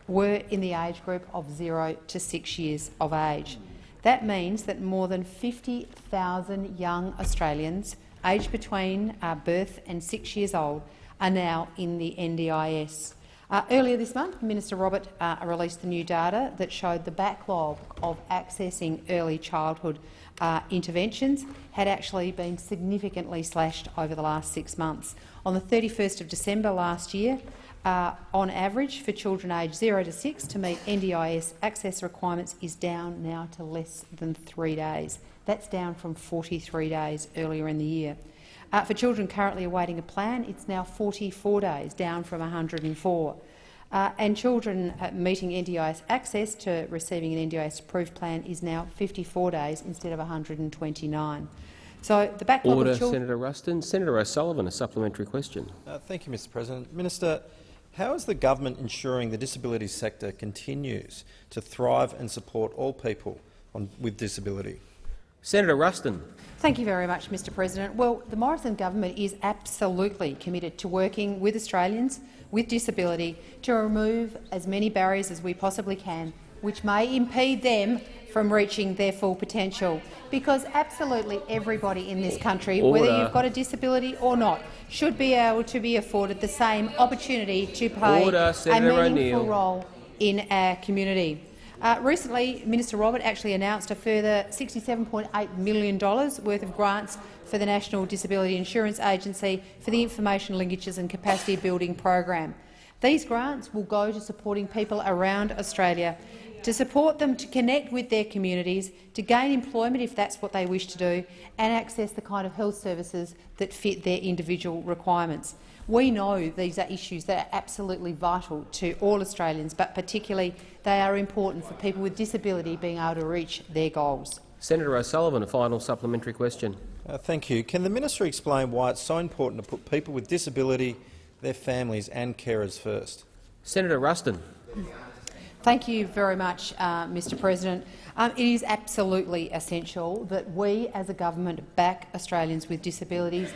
were in the age group of 0 to 6 years of age. That means that more than 50,000 young Australians aged between uh, birth and six years old are now in the NDIS. Uh, earlier this month, Minister Robert uh, released the new data that showed the backlog of accessing early childhood uh, interventions had actually been significantly slashed over the last six months. On the 31st of December last year, uh, on average for children aged 0 to 6 to meet NDIS access requirements is down now to less than three days. That's down from 43 days earlier in the year. Uh, for children currently awaiting a plan, it's now 44 days, down from 104. Uh, and children uh, meeting NDIS access to receiving an NDIS approved plan is now 54 days instead of 129. So the backlog Order, of children. Senator Ruston. Senator O'Sullivan, a supplementary question. Uh, thank you, Mr President. Minister, how is the government ensuring the disability sector continues to thrive and support all people on, with disability? Senator Ruston. Thank you very much, Mr President. Well, the Morrison government is absolutely committed to working with Australians with disability to remove as many barriers as we possibly can, which may impede them from reaching their full potential. Because absolutely everybody in this country, Order. whether you've got a disability or not, should be able to be afforded the same opportunity to play Order, a meaningful role in our community. Uh, recently, Minister Robert actually announced a further $67.8 million worth of grants for the National Disability Insurance Agency for the Information Linkages and Capacity Building program. These grants will go to supporting people around Australia, to support them to connect with their communities, to gain employment if that's what they wish to do, and access the kind of health services that fit their individual requirements. We know these are issues that are absolutely vital to all Australians, but particularly they are important for people with disability being able to reach their goals. Senator O'Sullivan, a final supplementary question. Uh, thank you. Can the minister explain why it's so important to put people with disability, their families and carers first? Senator Ruston. Thank you very much, uh, Mr President. Um, it is absolutely essential that we as a government back Australians with disabilities,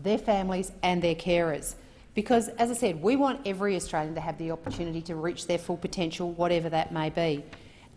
their families and their carers. Because, as I said, we want every Australian to have the opportunity to reach their full potential, whatever that may be.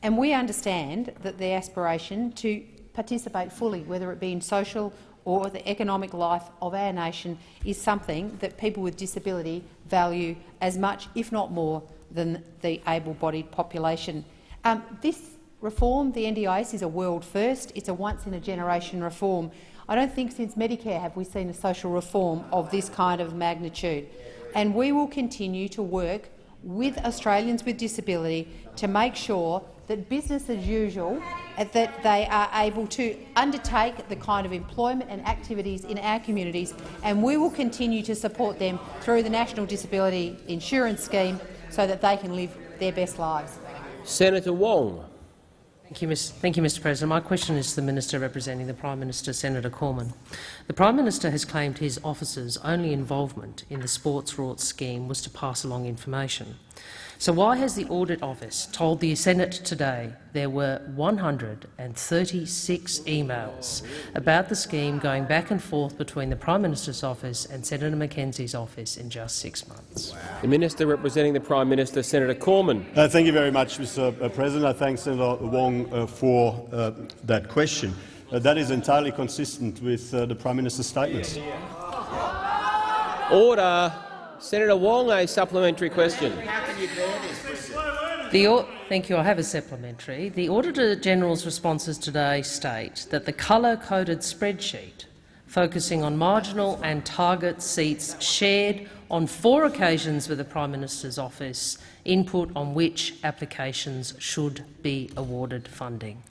And we understand that the aspiration to participate fully, whether it be in social or the economic life of our nation, is something that people with disability value as much, if not more, than the able-bodied population. Um, this reform, the NDIS, is a world first. It's a once-in-a-generation reform. I don't think since Medicare have we seen a social reform of this kind of magnitude. And we will continue to work with Australians with disability to make sure that business as usual, uh, that they are able to undertake the kind of employment and activities in our communities, and we will continue to support them through the National Disability Insurance Scheme so that they can live their best lives. Senator Wong. Thank you, Mr. Thank you, Mr. President. My question is to the Minister representing the Prime Minister, Senator Cormann. The Prime Minister has claimed his office's only involvement in the Sports Rorts scheme was to pass along information. So why has the Audit Office told the Senate today there were 136 emails about the scheme going back and forth between the Prime Minister's office and Senator McKenzie's office in just six months? The Minister representing the Prime Minister, Senator Cormann. Uh, thank you very much, Mr. President. I thank Senator Wong uh, for uh, that question. Uh, that is entirely consistent with uh, the Prime Minister's statements. Order. Senator Wong, a supplementary question. The Thank you. I have a supplementary. The Auditor General's responses today state that the colour-coded spreadsheet focusing on marginal and target seats shared on four occasions with the Prime Minister's office input on which applications should be awarded funding.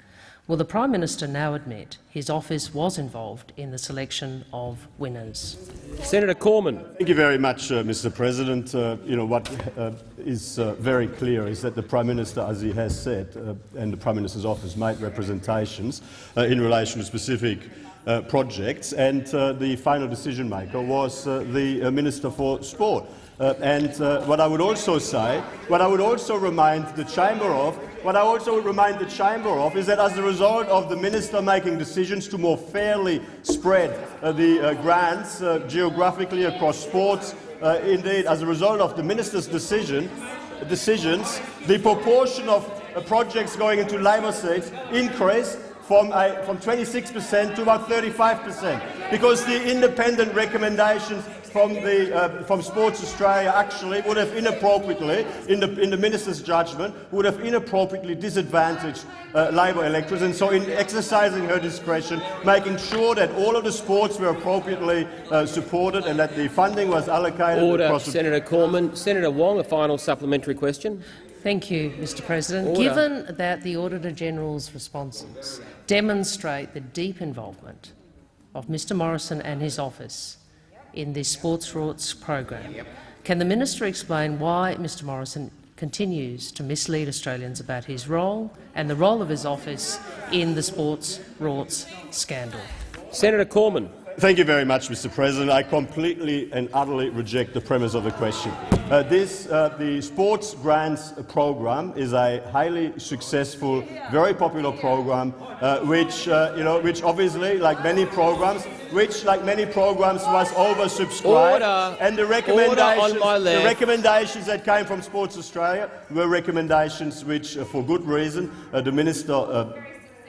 Will the Prime Minister now admit his office was involved in the selection of winners? Senator Cormann. Thank you very much, uh, Mr. President. Uh, you know what uh, is uh, very clear is that the Prime Minister, as he has said, uh, and the Prime Minister's office made representations uh, in relation to specific uh, projects, and uh, the final decision maker was uh, the uh, Minister for Sport. Uh, and uh, what I would also say, what I would also remind the Chamber of, what I also would remind the Chamber of is that as a result of the Minister making decisions to more fairly spread uh, the uh, grants uh, geographically across sports, uh, indeed, as a result of the Minister's decision, decisions, the proportion of projects going into Labor seats increased from, from 26% to about 35%, because the independent recommendations from, the, uh, from Sports Australia actually would have inappropriately, in the, in the minister's judgment, would have inappropriately disadvantaged uh, Labor electors. And so in exercising her discretion, making sure that all of the sports were appropriately uh, supported and that the funding was allocated Order, across the Senator Cormann. Senator Wong, a final supplementary question. Thank you, Mr President. Order. Given that the Auditor-General's responses demonstrate the deep involvement of Mr Morrison and his office in this Sports Rorts program, can the minister explain why Mr Morrison continues to mislead Australians about his role and the role of his office in the Sports Rorts scandal? Senator Cormann. Thank you very much, Mr. President. I completely and utterly reject the premise of the question. Uh, this, uh, the Sports Grants program is a highly successful, very popular program, uh, which, uh, you know, which obviously, like many programs, which, like many programs, was oversubscribed. Order. And the Order recommendations, on my the recommendations that came from Sports Australia were recommendations which, uh, for good reason, uh, the minister uh,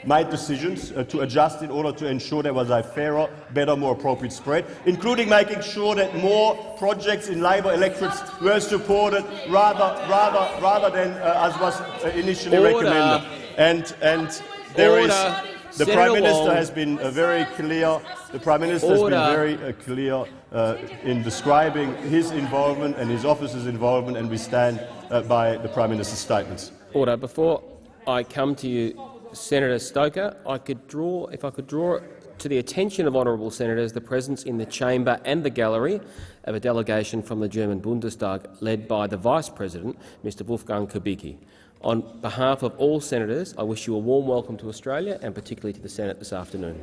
made decisions uh, to adjust in order to ensure there was a fairer, better, more appropriate spread, including making sure that more projects in Labor electorates were supported rather, rather, rather than uh, as was uh, initially Order. recommended. And, and there is Order. the Senator Prime Minister Wong. has been uh, very clear. The Prime Minister Order. has been very uh, clear uh, in describing his involvement and his office's involvement, and we stand uh, by the Prime Minister's statements. Order. Before I come to you, Senator Stoker, I could draw, if I could draw to the attention of honourable senators the presence in the chamber and the gallery of a delegation from the German Bundestag led by the Vice President, Mr Wolfgang Kubicki. On behalf of all senators, I wish you a warm welcome to Australia and particularly to the Senate this afternoon.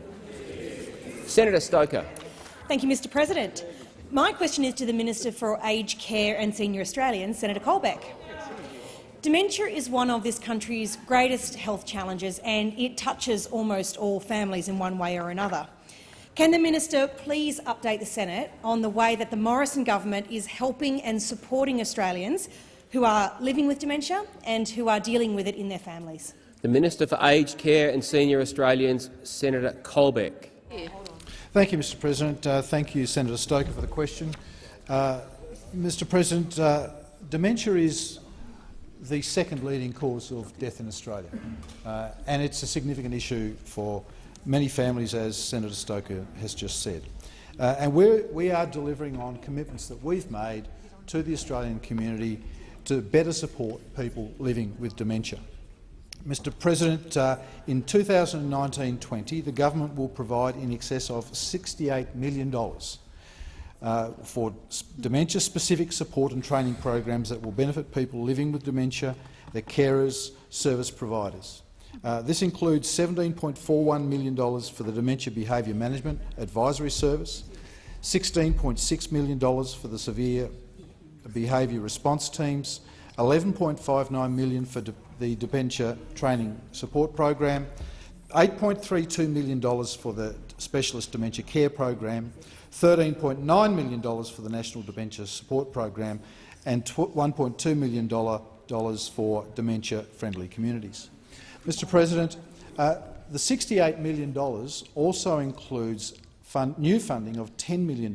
Senator Stoker. Thank you, Mr President. My question is to the Minister for Aged Care and Senior Australians, Senator Colbeck. Dementia is one of this country's greatest health challenges and it touches almost all families in one way or another. Can the minister please update the Senate on the way that the Morrison government is helping and supporting Australians who are living with dementia and who are dealing with it in their families? The Minister for Aged Care and Senior Australians, Senator Colbeck. Thank you, Mr President. Uh, thank you, Senator Stoker, for the question. Uh, Mr President, uh, dementia is the second leading cause of death in Australia, uh, and it's a significant issue for many families, as Senator Stoker has just said. Uh, and we're, we are delivering on commitments that we've made to the Australian community to better support people living with dementia. Mr President, uh, in 2019-20, the government will provide in excess of $68 million uh, for dementia-specific support and training programs that will benefit people living with dementia, their carers, service providers. Uh, this includes $17.41 million for the Dementia Behaviour Management Advisory Service, $16.6 million for the Severe Behaviour Response Teams, 11.59 million for de- the Dementia Training Support Program, $8.32 million for the Specialist Dementia Care Program, $13.9 million for the National Dementia Support Program and $1.2 million for dementia-friendly communities. Mr President, uh, the $68 million also includes fund, new funding of $10 million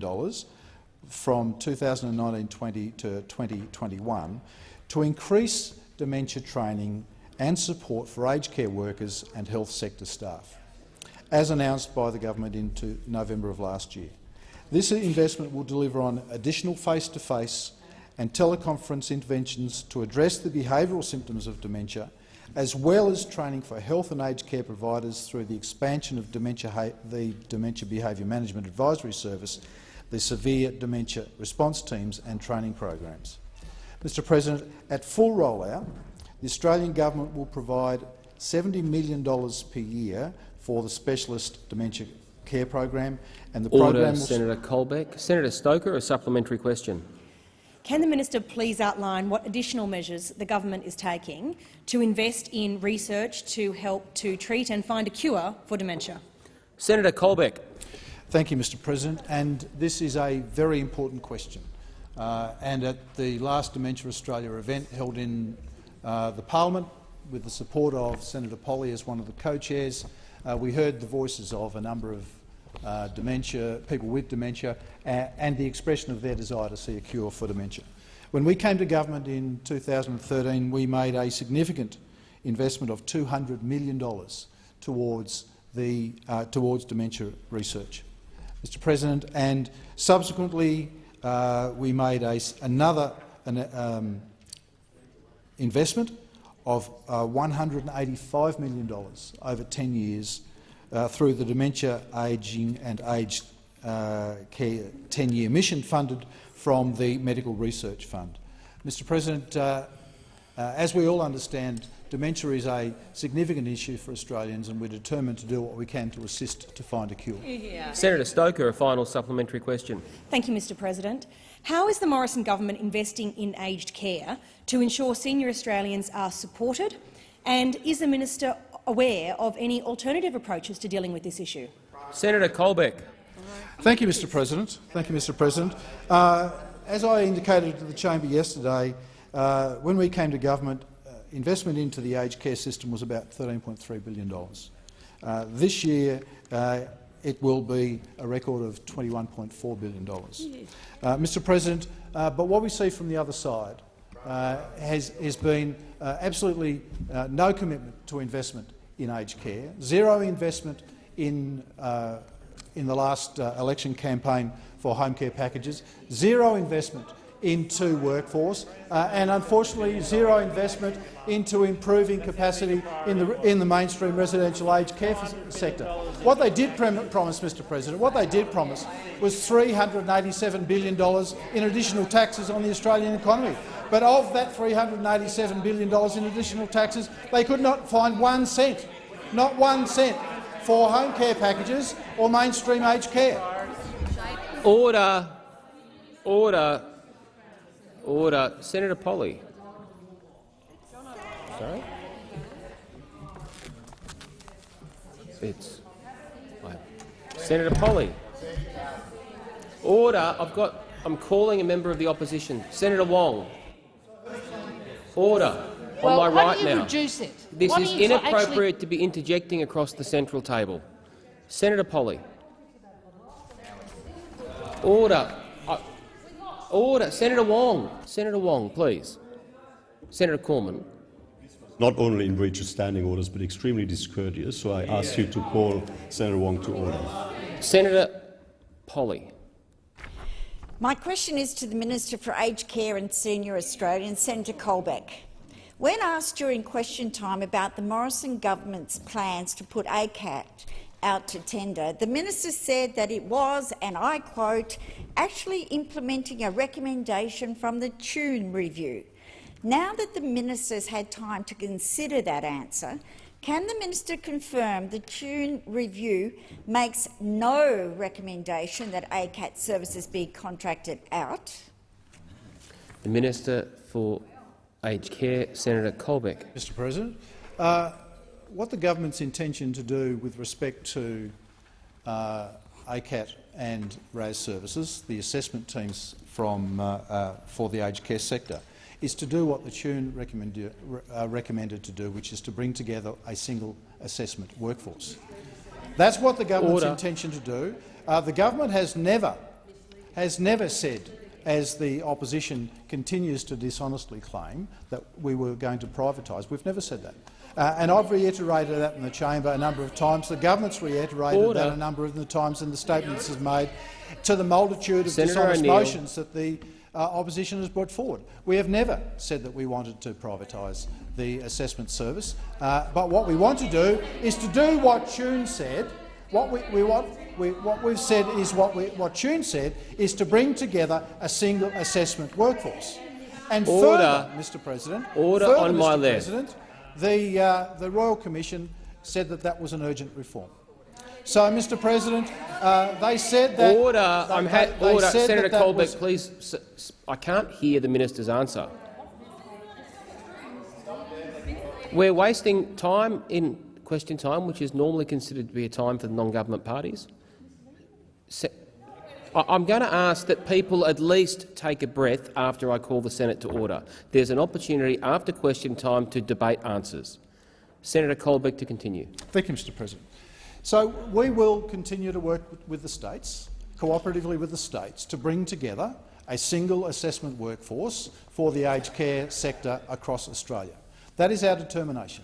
from 2019-20 to 2021 to increase dementia training and support for aged care workers and health sector staff, as announced by the government in November of last year. This investment will deliver on additional face-to-face and teleconference interventions to address the behavioural symptoms of dementia, as well as training for health and aged care providers through the expansion of dementia, the Dementia Behaviour Management Advisory Service, the Severe Dementia Response Teams and training programs. Mr President, at full rollout, the Australian Government will provide $70 million per year for the Specialist Dementia Care Program, and the Order, program Senator Colbeck. Senator Stoker, a supplementary question. Can the minister please outline what additional measures the government is taking to invest in research to help to treat and find a cure for dementia? Senator Colbeck. Thank you, Mr President. And this is a very important question. Uh, and at the last Dementia Australia event held in uh, the parliament, with the support of Senator Polley as one of the co-chairs, uh, we heard the voices of a number of uh, dementia, people with dementia, and the expression of their desire to see a cure for dementia. When we came to government in 2013, we made a significant investment of $200 million towards, the, uh, towards dementia research. Mr President, and subsequently uh, we made a, another an, um, investment of uh, $185 million over 10 years uh, through the Dementia Ageing and Aged uh, Care 10-year mission funded from the Medical Research Fund. Mr President, uh, uh, as we all understand, dementia is a significant issue for Australians and we're determined to do what we can to assist to find a cure. Yeah. Senator Stoker, a final supplementary question. Thank you, Mr President. How is the Morrison government investing in aged care to ensure senior Australians are supported? And is the minister aware of any alternative approaches to dealing with this issue? Senator Colbeck. Thank you, Mr President. Thank you, Mr President. Uh, as I indicated to the chamber yesterday, uh, when we came to government, uh, investment into the aged care system was about $13.3 billion. Uh, this year, uh, it will be a record of $21.4 billion. Uh, Mr President, uh, but what we see from the other side uh, has, has been uh, absolutely uh, no commitment to investment in aged care, zero investment in, uh, in the last election campaign for home care packages, zero investment into workforce, uh, and unfortunately zero investment into improving capacity in the, in the mainstream residential aged care sector. What they did promise, Mr President, what they did promise was $387 billion in additional taxes on the Australian economy. But of that $387 billion in additional taxes, they could not find one cent, not one cent, for home care packages or mainstream aged care. Order. Order. Order. Senator Polley. Sorry? It's Senator Polley. Order. I've got. I'm calling a member of the opposition. Senator Wong. Order. Well, on my right you now. Reduce it? This Why is don't you try- inappropriate actually- to be interjecting across the central table. Senator Polley. Order. Uh, order. Senator Wong. Senator Wong, please. Senator Cormann. Not only in breach of standing orders, but extremely discourteous, so I ask you to call Senator Wong to order. Senator Polley. My question is to the Minister for Aged Care and Senior Australians, Senator Colbeck. When asked during question time about the Morrison government's plans to put ACAT out to tender, the minister said that it was, and I quote, actually implementing a recommendation from the Tune review. Now that the minister's had time to consider that answer, can the minister confirm the Tune review makes no recommendation that ACAT services be contracted out? The Minister for Aged Care, Senator Colbeck. Mr President, uh, what the government's intention to do with respect to uh, ACAT and RAS services, the assessment teams from, uh, uh, for the aged care sector, is to do what the Tune recommended, uh, recommended to do, which is to bring together a single assessment workforce. That's what the government's Order. intention to do. Uh, the government has never, has never said, as the opposition continues to dishonestly claim, that we were going to privatise. We've never said that. Uh, and I've reiterated that in the chamber a number of times. The government's reiterated Order. that a number of the times in the statements is made to the multitude of Senator dishonest motions that the uh, opposition has brought forward. We have never said that we wanted to privatise the assessment service, uh, but what we want to do is to do what Tune said. What we, we want, we, what we've said is what, we, what Tune said is to bring together a single assessment workforce. And Order. further, Mr. President, Order further, on my Mr. left. President, the, uh, the Royal Commission said that that was an urgent reform. So, Mr. President, uh, they said that. Order. they- I'm ha they- they order. said Senator that that Colbeck, was- please. I can't hear the minister's answer. We're wasting time in question time, which is normally considered to be a time for the non-government parties. Se I'm going to ask that people at least take a breath after I call the Senate to order. There's an opportunity after question time to debate answers. Senator Colbeck to continue. Thank you, Mr. President. So we will continue to work with the states, cooperatively with the states, to bring together a single assessment workforce for the aged care sector across Australia. That is our determination.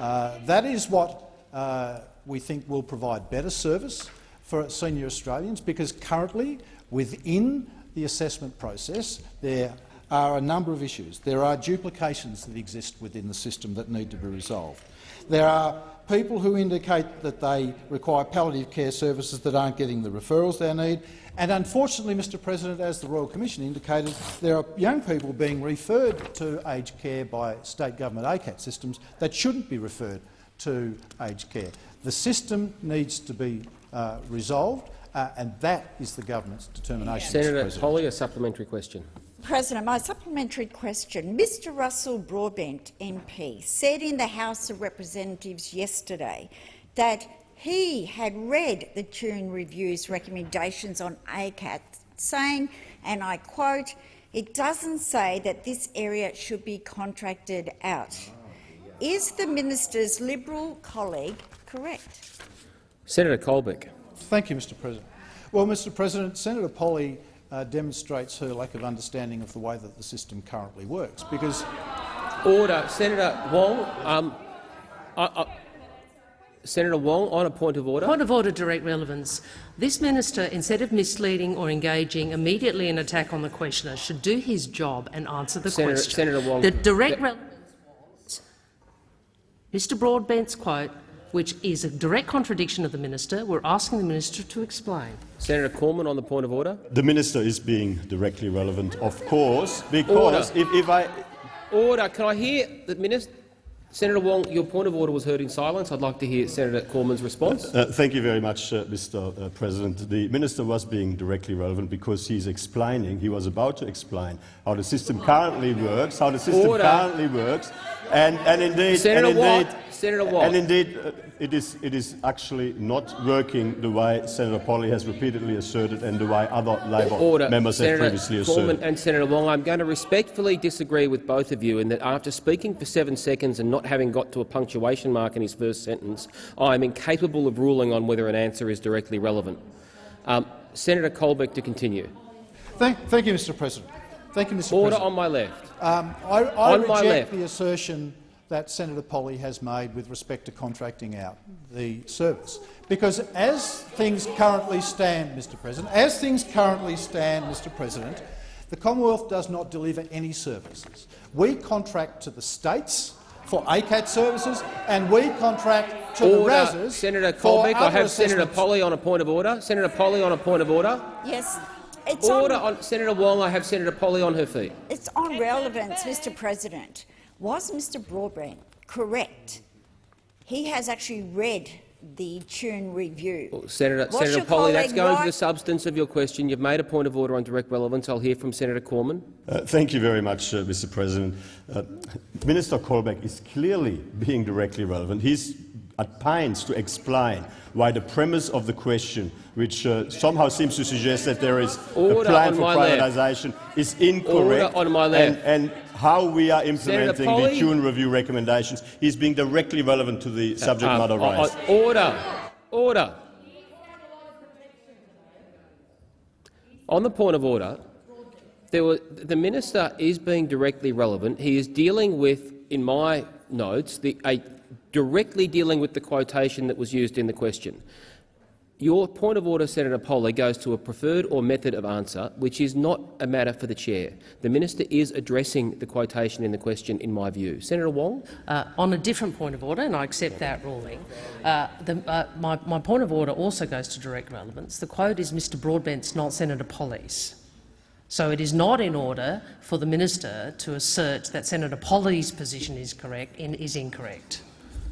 Uh, that is what uh, we think will provide better service for senior Australians, because currently, within the assessment process, there are a number of issues. There are duplications that exist within the system that need to be resolved. There are people who indicate that they require palliative care services that aren't getting the referrals they need. And unfortunately, Mr President, as the Royal Commission indicated, there are young people being referred to aged care by state government ACAT systems that shouldn't be referred to aged care. The system needs to be uh, resolved, uh, and that is the government's determination. Senator Polley, a supplementary question. President, my supplementary question. Mr Russell Broadbent MP said in the House of Representatives yesterday that he had read the Tune Review's recommendations on ACAT, saying, and I quote, it doesn't say that this area should be contracted out. Is the minister's Liberal colleague correct? Senator Colbeck. Thank you, Mr President. Well, Mr President, Senator Polley uh, demonstrates her lack of understanding of the way that the system currently works. Because order, Senator Wong. Um, I, I, Senator Wong, on a point of order. Point of order, direct relevance. This minister, instead of misleading or engaging immediately in attack on the questioner, should do his job and answer the Senator, question. Senator Wong. The direct relevance was Mr Broadbent's quote, which is a direct contradiction of the minister. We're asking the minister to explain. Senator Cormann on the point of order. The minister is being directly relevant, of course, because order. if, if I order, can I hear the minister? Senator Wong, your point of order was heard in silence. I'd like to hear Senator Cormann's response. Uh, thank you very much, uh, Mr. Uh, President. The minister was being directly relevant because he's explaining, he was about to explain how the system currently works, how the system Order. currently works, and, and indeed, Senator and indeed, Watt, Senator Watt. and indeed uh, it, is, it is actually not working the way Senator Polley has repeatedly asserted and the way other Labor Order. members Senator have previously Cormann asserted. and Senator Wong, I'm going to respectfully disagree with both of you in that after speaking for seven seconds and not having got to a punctuation mark in his first sentence, I am incapable of ruling on whether an answer is directly relevant. Um, Senator Colbeck to continue. Thank, thank you, Mr President. Thank you, Mr Order President. on my left. Um, I, I On my reject left. the assertion that Senator Polley has made with respect to contracting out the service. Because as things currently stand, Mr President, as things currently stand, Mr President, the Commonwealth does not deliver any services. We contract to the states for ACAT services, and we contract to Order. the RASs Senator for Colbeck, I other have Senator assessments. Polley on a point of order. Senator Polley on a point of order. Yes. It's Order on, on Senator Wong. I have Senator Polley on her feet. it's on relevance, Mr President. Was Mr Broadbent correct? He has actually read the Tune Review. Senator, Was Senator your Polley, that's colleague going to the substance of your question. You've made a point of order on direct relevance. I'll hear from Senator Cormann. Uh, thank you very much, uh, Mr. President. Uh, Minister Colbeck is clearly being directly relevant. He's at pains to explain why the premise of the question, which uh, somehow seems to suggest that there is Order a plan for privatisation, is incorrect. Order on my left. And, and how we are implementing the. Tune Review recommendations is being directly relevant to the subject Uh, matter uh, uh, raised. order. Order. On the point of order, there were, the minister is being directly relevant. He is dealing with, in my notes, the, a, directly dealing with the quotation that was used in the question. Your point of order, Senator Polley, goes to a preferred or method of answer, which is not a matter for the chair. The minister is addressing the quotation in the question, in my view. Senator Wong? Uh, on a different point of order, and I accept that ruling, uh, the, uh, my, my point of order also goes to direct relevance. The quote is Mr Broadbent's, not Senator Polley's. So it is not in order for the minister to assert that Senator Polley's position is correct is incorrect.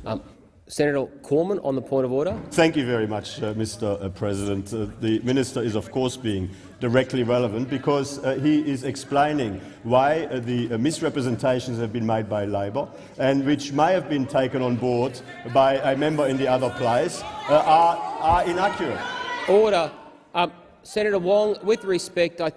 Um, Senator Cormann, on the point of order. Thank you very much, uh, Mr. uh, President. Uh, the minister is, of course, being directly relevant because uh, he is explaining why uh, the uh, misrepresentations have been made by Labor and which may have been taken on board by a member in the other place uh, are, are inaccurate. Order. Um, Senator Wong, with respect, I,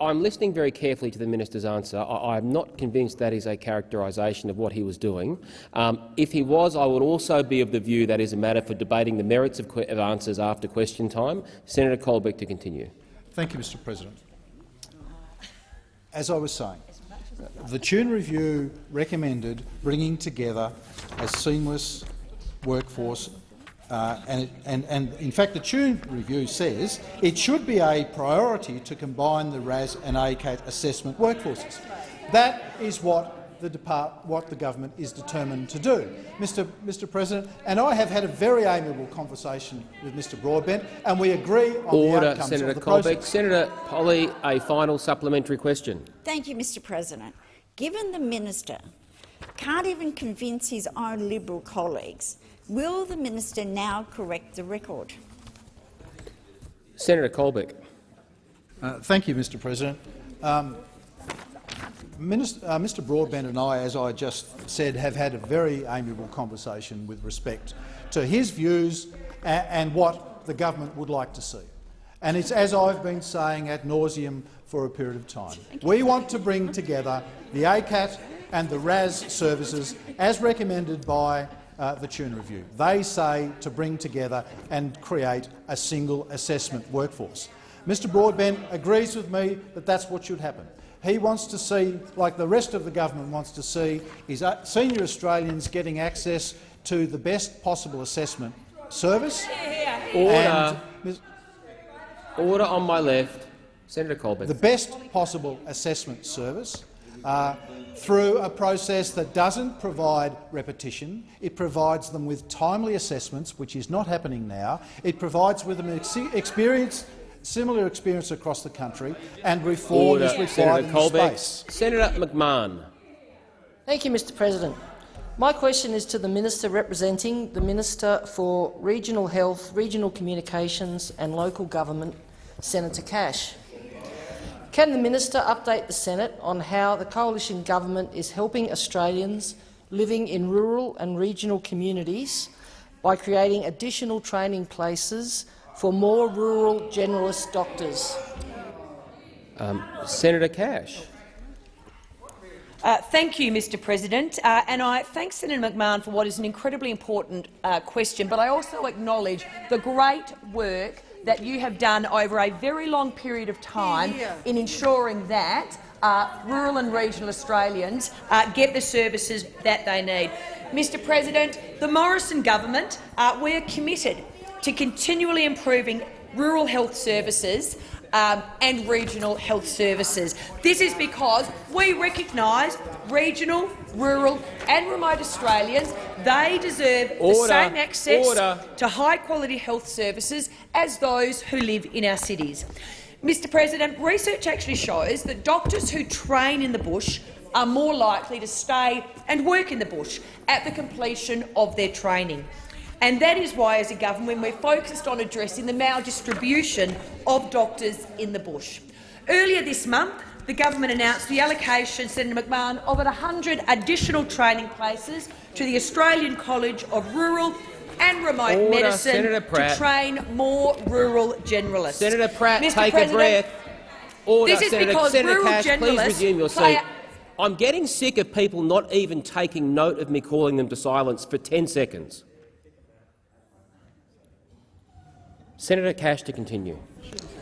I'm listening very carefully to the minister's answer. I, am not convinced that is a characterisation of what he was doing. Um, if he was, I would also be of the view that is a matter for debating the merits of, of answers after question time. Senator Colbeck to continue. Thank you, Mr President. As I was saying, the Tune Review recommended bringing together a seamless workforce uh, and, it, and, and, in fact, the Tune review says it should be a priority to combine the RAS and ACAT assessment workforces. That is what the, depart, what the government is determined to do, Mr. Mr. President. And I have had a very amiable conversation with Mr. Broadbent, and we agree on Order, the outcomes Senator of the Colbeck. process. Senator Polley, a final supplementary question. Thank you, Mr. President. Given the minister can't even convince his own Liberal colleagues Will the minister now correct the record? Senator Colbeck. Uh, thank you, Mr President. Um, Minister, uh, Mr Broadbent and I, as I just said, have had a very amiable conversation with respect to his views and, and what the government would like to see. And it's as I've been saying ad nauseum for a period of time. We want to bring together the ACAT and the RAS services as recommended by uh, the Tune Review. They say to bring together and create a single assessment workforce. Mr Broadbent agrees with me that that's what should happen. He wants to see, like the rest of the government wants to see, is uh, senior Australians getting access to the best possible assessment service. Order. Order on my left. Senator Colbeck. The best possible assessment service uh, through a process that doesn't provide repetition. It provides them with timely assessments, which is not happening now. It provides with them ex experience, similar experience across the country, and reform Order. is required Senator in Colbeck. space. Senator McMahon. Thank you, Mr President. My question is to the Minister representing the Minister for Regional Health, Regional Communications and Local Government, Senator Cash. Can the minister update the Senate on how the coalition government is helping Australians living in rural and regional communities by creating additional training places for more rural generalist doctors? Um, Senator Cash. Uh, thank you, Mr President, uh, and I thank Senator McMahon for what is an incredibly important uh, question, but I also acknowledge the great work that you have done over a very long period of time in ensuring that uh, rural and regional Australians uh, get the services that they need. Mr President, the Morrison government, uh, we are committed to continually improving rural health services um, and regional health services. This is because we recognise regional, rural and remote Australians they deserve Order. the same access Order. to high-quality health services as those who live in our cities. Mr President, research actually shows that doctors who train in the bush are more likely to stay and work in the bush at the completion of their training. And that is why, as a government, we're focused on addressing the maldistribution of doctors in the bush. Earlier this month, the government announced the allocation, Senator McMahon, of 100 additional training places to the Australian College of Rural and Remote Order, Medicine to train more rural generalists. Senator Pratt, Mr. take President, a breath. Order, This is Senator, because Senator rural Cash, please resume your seat. I'm getting sick of people not even taking note of me calling them to silence for 10 seconds. Senator Cash to continue.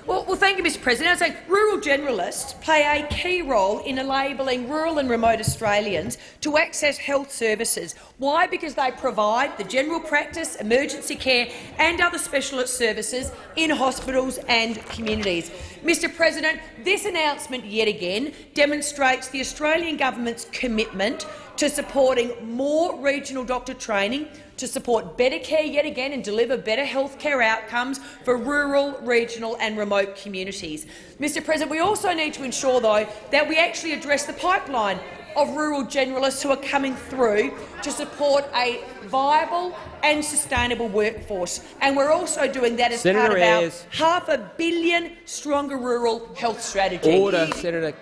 Well, well, thank you, Mr President. I say rural generalists play a key role in enabling rural and remote Australians to access health services. Why? Because they provide the general practice, emergency care and other specialist services in hospitals and communities. Mr President, this announcement yet again demonstrates the Australian government's commitment to supporting more regional doctor training, to support better care yet again and deliver better health care outcomes for rural, regional and remote communities. Mr President, we also need to ensure, though, that we actually address the pipeline of rural generalists who are coming through to support a viable and sustainable workforce. And we're also doing that as Senator part of our half a billion stronger rural health strategy. Order, Senator.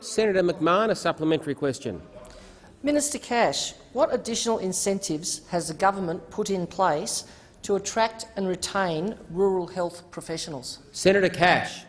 Senator McMahon, a supplementary question. Minister Cash, what additional incentives has the government put in place to attract and retain rural health professionals? Senator Cash.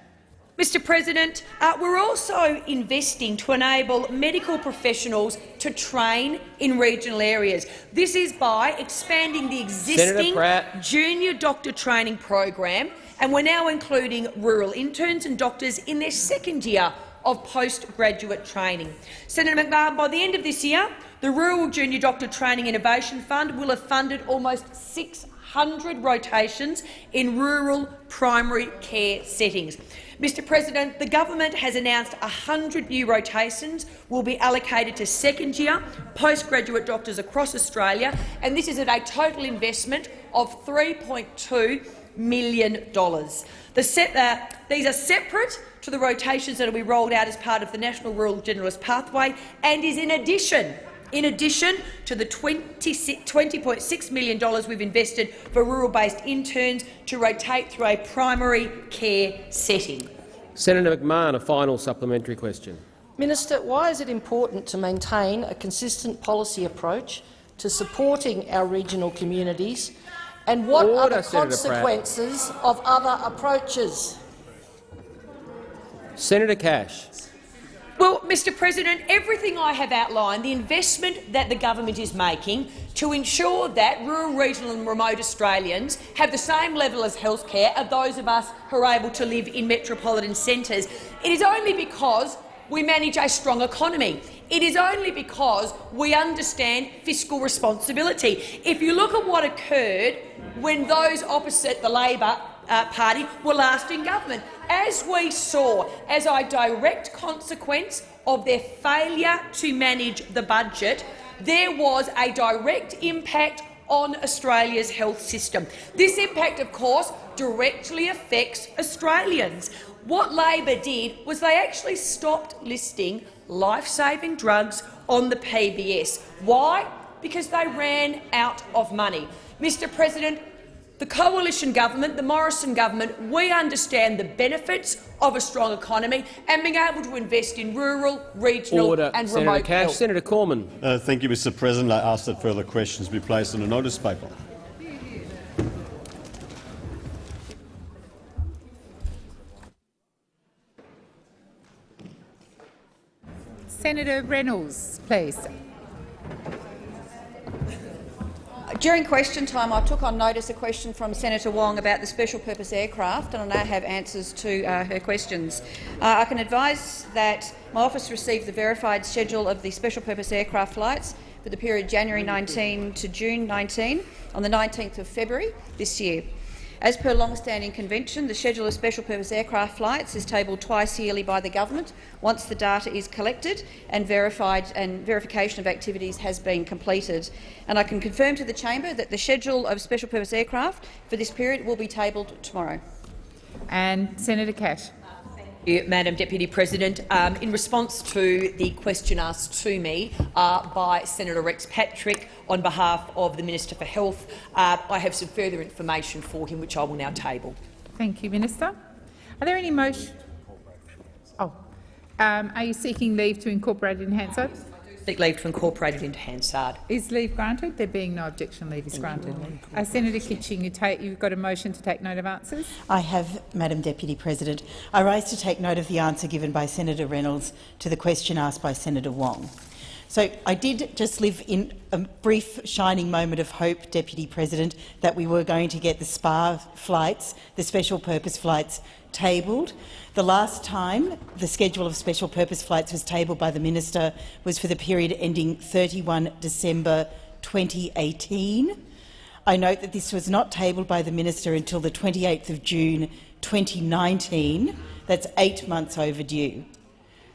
Mr President, uh, we're also investing to enable medical professionals to train in regional areas. This is by expanding the existing junior doctor training program, and we're now including rural interns and doctors in their second year of postgraduate training. Senator McMahon, by the end of this year, the Rural Junior Doctor Training Innovation Fund will have funded almost 600 rotations in rural primary care settings. Mr President, the government has announced 100 new rotations will be allocated to second-year postgraduate doctors across Australia, and this is at a total investment of $3.2 million. The uh, these are separate to the rotations that will be rolled out as part of the National Rural Generalist Pathway and is in addition in addition to the $20.6 million we've invested for rural-based interns to rotate through a primary care setting. Senator McMahon, a final supplementary question. Minister, why is it important to maintain a consistent policy approach to supporting our regional communities, and what Order, are the Senator consequences of other approaches? Senator Cash. Well, Mr President, everything I have outlined, the investment that the government is making to ensure that rural, regional and remote Australians have the same level of health care as those of us who are able to live in metropolitan centres, it is only because we manage a strong economy. It is only because we understand fiscal responsibility. If you look at what occurred when those opposite the Labor uh, Party were last in government, as we saw as a direct consequence of their failure to manage the budget, there was a direct impact on Australia's health system. This impact, of course, directly affects Australians. What Labor did was they actually stopped listing life-saving drugs on the PBS. Why? Because they ran out of money. Mr President, the coalition government, the Morrison government, we understand the benefits of a strong economy and being able to invest in rural, regional Order. and Senator remote Cash. health. Senator Cormann. Uh, thank you, Mr President. I ask that further questions be placed on the notice paper. Senator Reynolds, please. During question time, I took on notice a question from Senator Wong about the special purpose aircraft, and I now have answers to uh, her questions. Uh, I can advise that my office received the verified schedule of the special purpose aircraft flights for the period January 19 to June 19 on the 19th of February this year. As per long-standing convention, the schedule of special purpose aircraft flights is tabled twice yearly by the government once the data is collected and verified and verification of activities has been completed. And I can confirm to the chamber that the schedule of special purpose aircraft for this period will be tabled tomorrow. And Senator Cash. Madam Deputy President. Um, in response to the question asked to me uh, by Senator Rex Patrick on behalf of the Minister for Health, uh, I have some further information for him which I will now table. Thank you, Minister. Are there any motion? Oh, um, are you seeking leave to incorporate Hansard? Seek leave to incorporate it into Hansard. Is leave granted? There being no objection, leave is granted. Uh, Senator Kitching, you take, you've got a motion to take note of answers. I have, Madam Deputy President. I rise to take note of the answer given by Senator Reynolds to the question asked by Senator Wong. So I did just live in a brief shining moment of hope, Deputy President, that we were going to get the SPA flights, the special purpose flights, tabled. The last time the schedule of special purpose flights was tabled by the minister was for the period ending 31 December 2018. I note that this was not tabled by the minister until the 28th of June 2019. That's eight months overdue.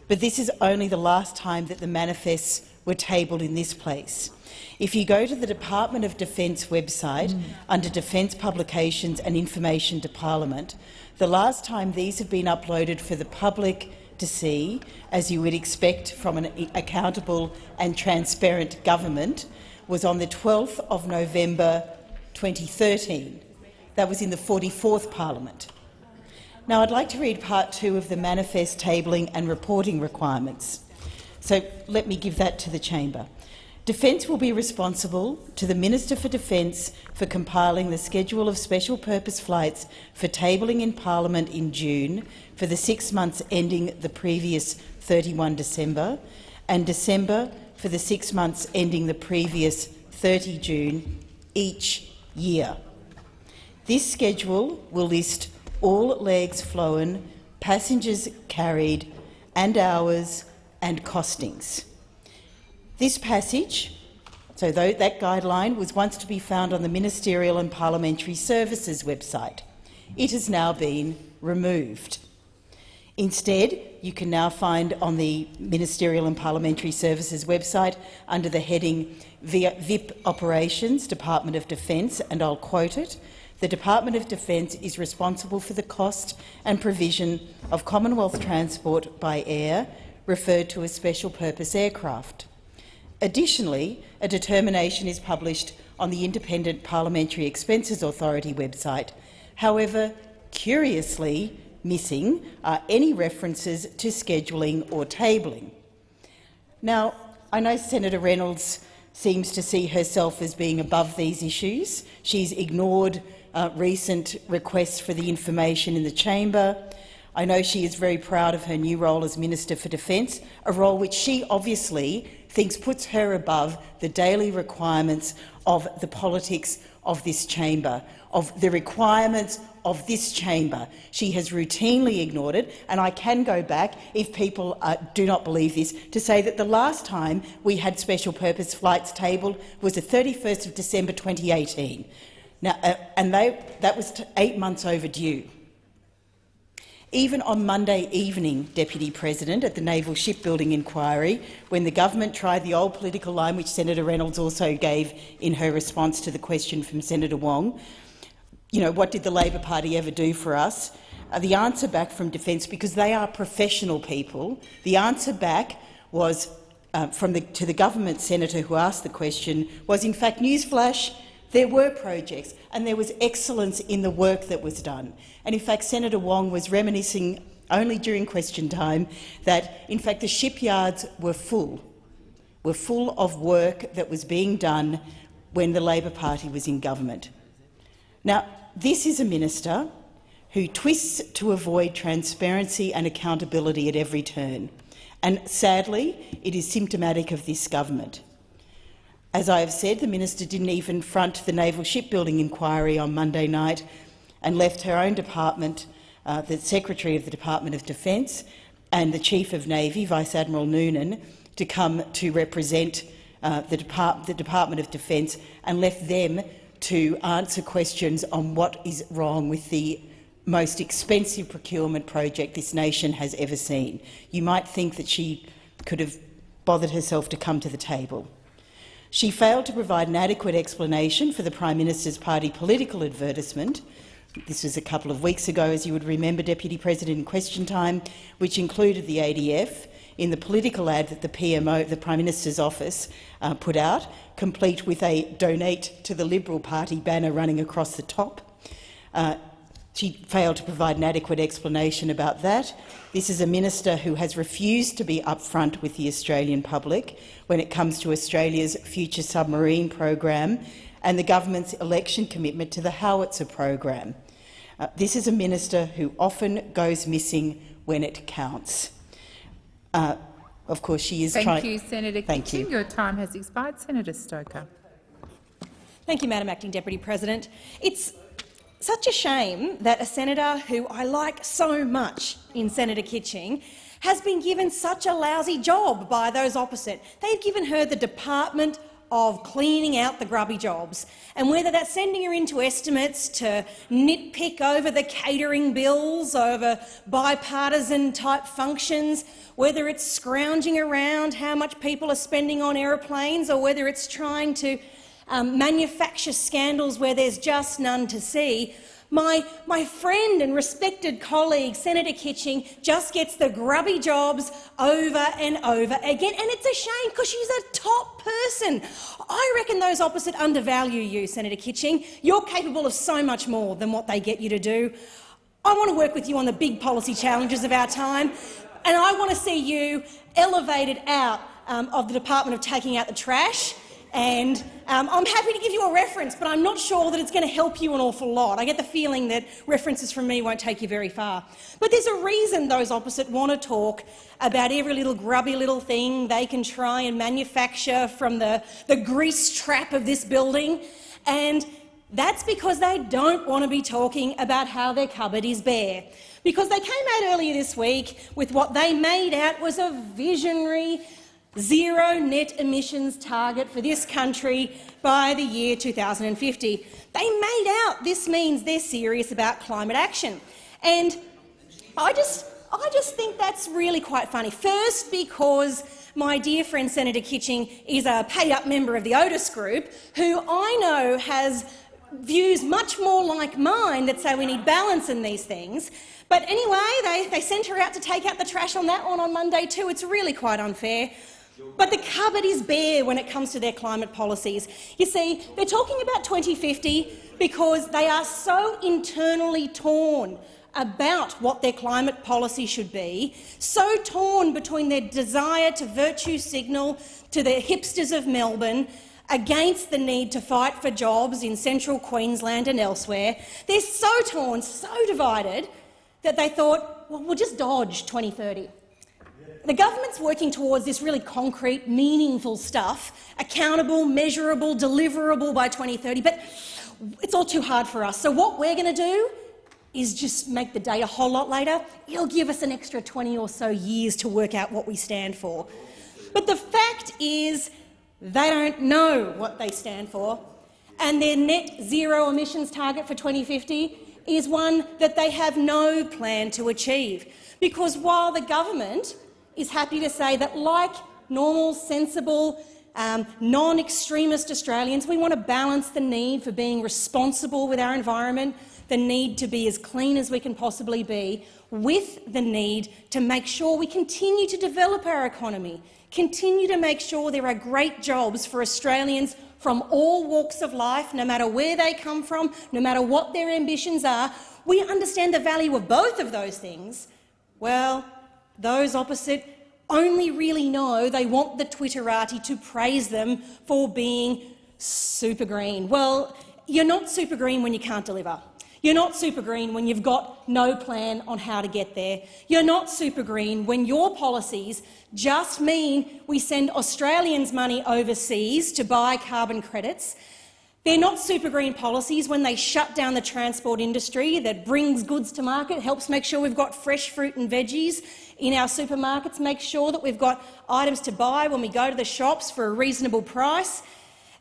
But this is only the last time that the manifests were tabled in this place. If you go to the Department of Defence website mm. under Defence Publications and Information to Parliament, the last time these have been uploaded for the public to see, as you would expect from an accountable and transparent government, was on the 12th of November 2013. That was in the 44th Parliament. Now, I'd like to read part two of the manifest tabling and reporting requirements. So let me give that to the chamber. Defence will be responsible to the Minister for Defence for compiling the schedule of special purpose flights for tabling in Parliament in June for the six months ending the previous 31 December and December for the six months ending the previous 30 June each year. This schedule will list all legs flown, passengers carried and hours and costings. This passage, so though that guideline, was once to be found on the Ministerial and Parliamentary Services website. It has now been removed. Instead, you can now find on the Ministerial and Parliamentary Services website under the heading VIP Operations, Department of Defence, and I'll quote it, the Department of Defence is responsible for the cost and provision of Commonwealth transport by air, referred to as special purpose aircraft. Additionally, a determination is published on the Independent Parliamentary Expenses Authority website. However, curiously missing are any references to scheduling or tabling. Now, I know Senator Reynolds seems to see herself as being above these issues. She's ignored uh, recent requests for the information in the chamber. I know she is very proud of her new role as Minister for Defence, a role which she obviously thinks puts her above the daily requirements of the politics of this chamber, of the requirements of this chamber. She has routinely ignored it, and I can go back, if people uh, do not believe this, to say that the last time we had special purpose flights tabled was the 31st of December 2018. Now, uh, and they, that was eight months overdue. Even on Monday evening, Deputy President, at the Naval Shipbuilding Inquiry, when the government tried the old political line which Senator Reynolds also gave in her response to the question from Senator Wong, you know, what did the Labor Party ever do for us? Uh, the answer back from Defence, because they are professional people, the answer back was uh, from the, to the government senator who asked the question was, in fact, newsflash, there were projects and there was excellence in the work that was done. And in fact, Senator Wong was reminiscing only during question time that, in fact, the shipyards were full, were full of work that was being done when the Labor Party was in government. Now, this is a minister who twists to avoid transparency and accountability at every turn. And sadly, it is symptomatic of this government. As I have said, the minister didn't even front the naval shipbuilding inquiry on Monday night and left her own department, uh, the Secretary of the Department of Defence and the Chief of Navy, Vice Admiral Noonan, to come to represent uh, the, Depart the Department of Defence and left them to answer questions on what is wrong with the most expensive procurement project this nation has ever seen. You might think that she could have bothered herself to come to the table. She failed to provide an adequate explanation for the Prime Minister's party political advertisement. This was a couple of weeks ago, as you would remember, Deputy President, in question time, which included the ADF in the political ad that the PMO, the Prime Minister's office, uh, put out, complete with a donate to the Liberal Party banner running across the top. Uh, she failed to provide an adequate explanation about that. This is a minister who has refused to be upfront with the Australian public when it comes to Australia's future submarine program and the government's election commitment to the howitzer program. Uh, this is a minister who often goes missing when it counts. Uh, of course, she is Thank trying— you, Senator Thank Kitching. you. Your time has expired. Senator Stoker. Thank you, Madam Acting Deputy President. It's such a shame that a senator who I like so much in Senator Kitching has been given such a lousy job by those opposite. They've given her the Department of cleaning out the grubby jobs. And whether that's sending her into estimates to nitpick over the catering bills, over bipartisan-type functions, whether it's scrounging around how much people are spending on aeroplanes, or whether it's trying to um, manufacture scandals where there's just none to see, my, my friend and respected colleague, Senator Kitching, just gets the grubby jobs over and over again. And it's a shame because she's a top person. I reckon those opposite undervalue you, Senator Kitching. You're capable of so much more than what they get you to do. I want to work with you on the big policy challenges of our time, and I want to see you elevated out um, of the Department of taking out the trash. And um, I'm happy to give you a reference, but I'm not sure that it's going to help you an awful lot. I get the feeling that references from me won't take you very far. But there's a reason those opposite want to talk about every little grubby little thing they can try and manufacture from the, the grease trap of this building. And that's because they don't want to be talking about how their cupboard is bare. Because they came out earlier this week with what they made out was a visionary zero net emissions target for this country by the year 2050. They made out this means they're serious about climate action. And I just, I just think that's really quite funny. First, because my dear friend Senator Kitching is a pay-up member of the Otis Group, who I know has views much more like mine that say we need balance in these things. But anyway, they, they sent her out to take out the trash on that one on Monday too. It's really quite unfair. But the cupboard is bare when it comes to their climate policies. You see, they're talking about 2050 because they are so internally torn about what their climate policy should be, so torn between their desire to virtue signal to the hipsters of Melbourne against the need to fight for jobs in central Queensland and elsewhere. They're so torn, so divided, that they thought, well, we'll just dodge 2030. The government's working towards this really concrete, meaningful stuff, accountable, measurable, deliverable by 2030, but it's all too hard for us. So what we're going to do is just make the date a whole lot later. It'll give us an extra 20 or so years to work out what we stand for. But the fact is they don't know what they stand for, and their net zero emissions target for 2050 is one that they have no plan to achieve. Because while the government is happy to say that, like normal, sensible, um, non-extremist Australians, we want to balance the need for being responsible with our environment, the need to be as clean as we can possibly be, with the need to make sure we continue to develop our economy, continue to make sure there are great jobs for Australians from all walks of life, no matter where they come from, no matter what their ambitions are. We understand the value of both of those things. Well, those opposite only really know they want the Twitterati to praise them for being super green. Well, you're not super green when you can't deliver. You're not super green when you've got no plan on how to get there. You're not super green when your policies just mean we send Australians money overseas to buy carbon credits they're not super green policies when they shut down the transport industry that brings goods to market, helps make sure we've got fresh fruit and veggies in our supermarkets, make sure that we've got items to buy when we go to the shops for a reasonable price.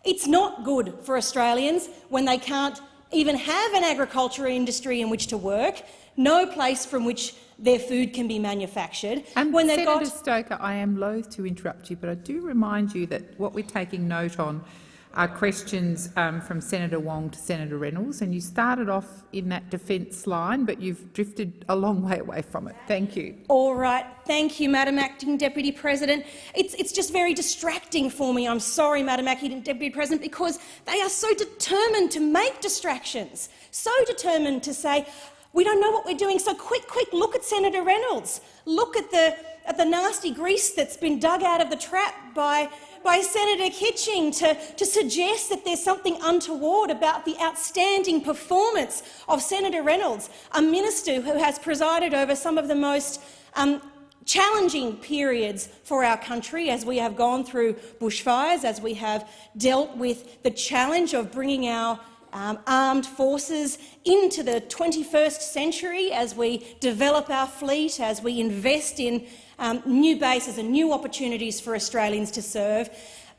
It's not good for Australians when they can't even have an agricultural industry in which to work, no place from which their food can be manufactured. And when Senator got Stoker, I am loath to interrupt you, but I do remind you that what we're taking note on are questions um, from Senator Wong to Senator Reynolds, and you started off in that defence line, but you've drifted a long way away from it. Thank you. All right. Thank you, Madam Acting Deputy President. It's, it's just very distracting for me. I'm sorry, Madam Acting Deputy President, because they are so determined to make distractions, so determined to say, we don't know what we're doing, so quick, quick, look at Senator Reynolds. Look at the, at the nasty grease that's been dug out of the trap by by Senator Kitching to, to suggest that there's something untoward about the outstanding performance of Senator Reynolds, a minister who has presided over some of the most um, challenging periods for our country as we have gone through bushfires, as we have dealt with the challenge of bringing our um, armed forces into the 21st century as we develop our fleet, as we invest in um, new bases and new opportunities for Australians to serve.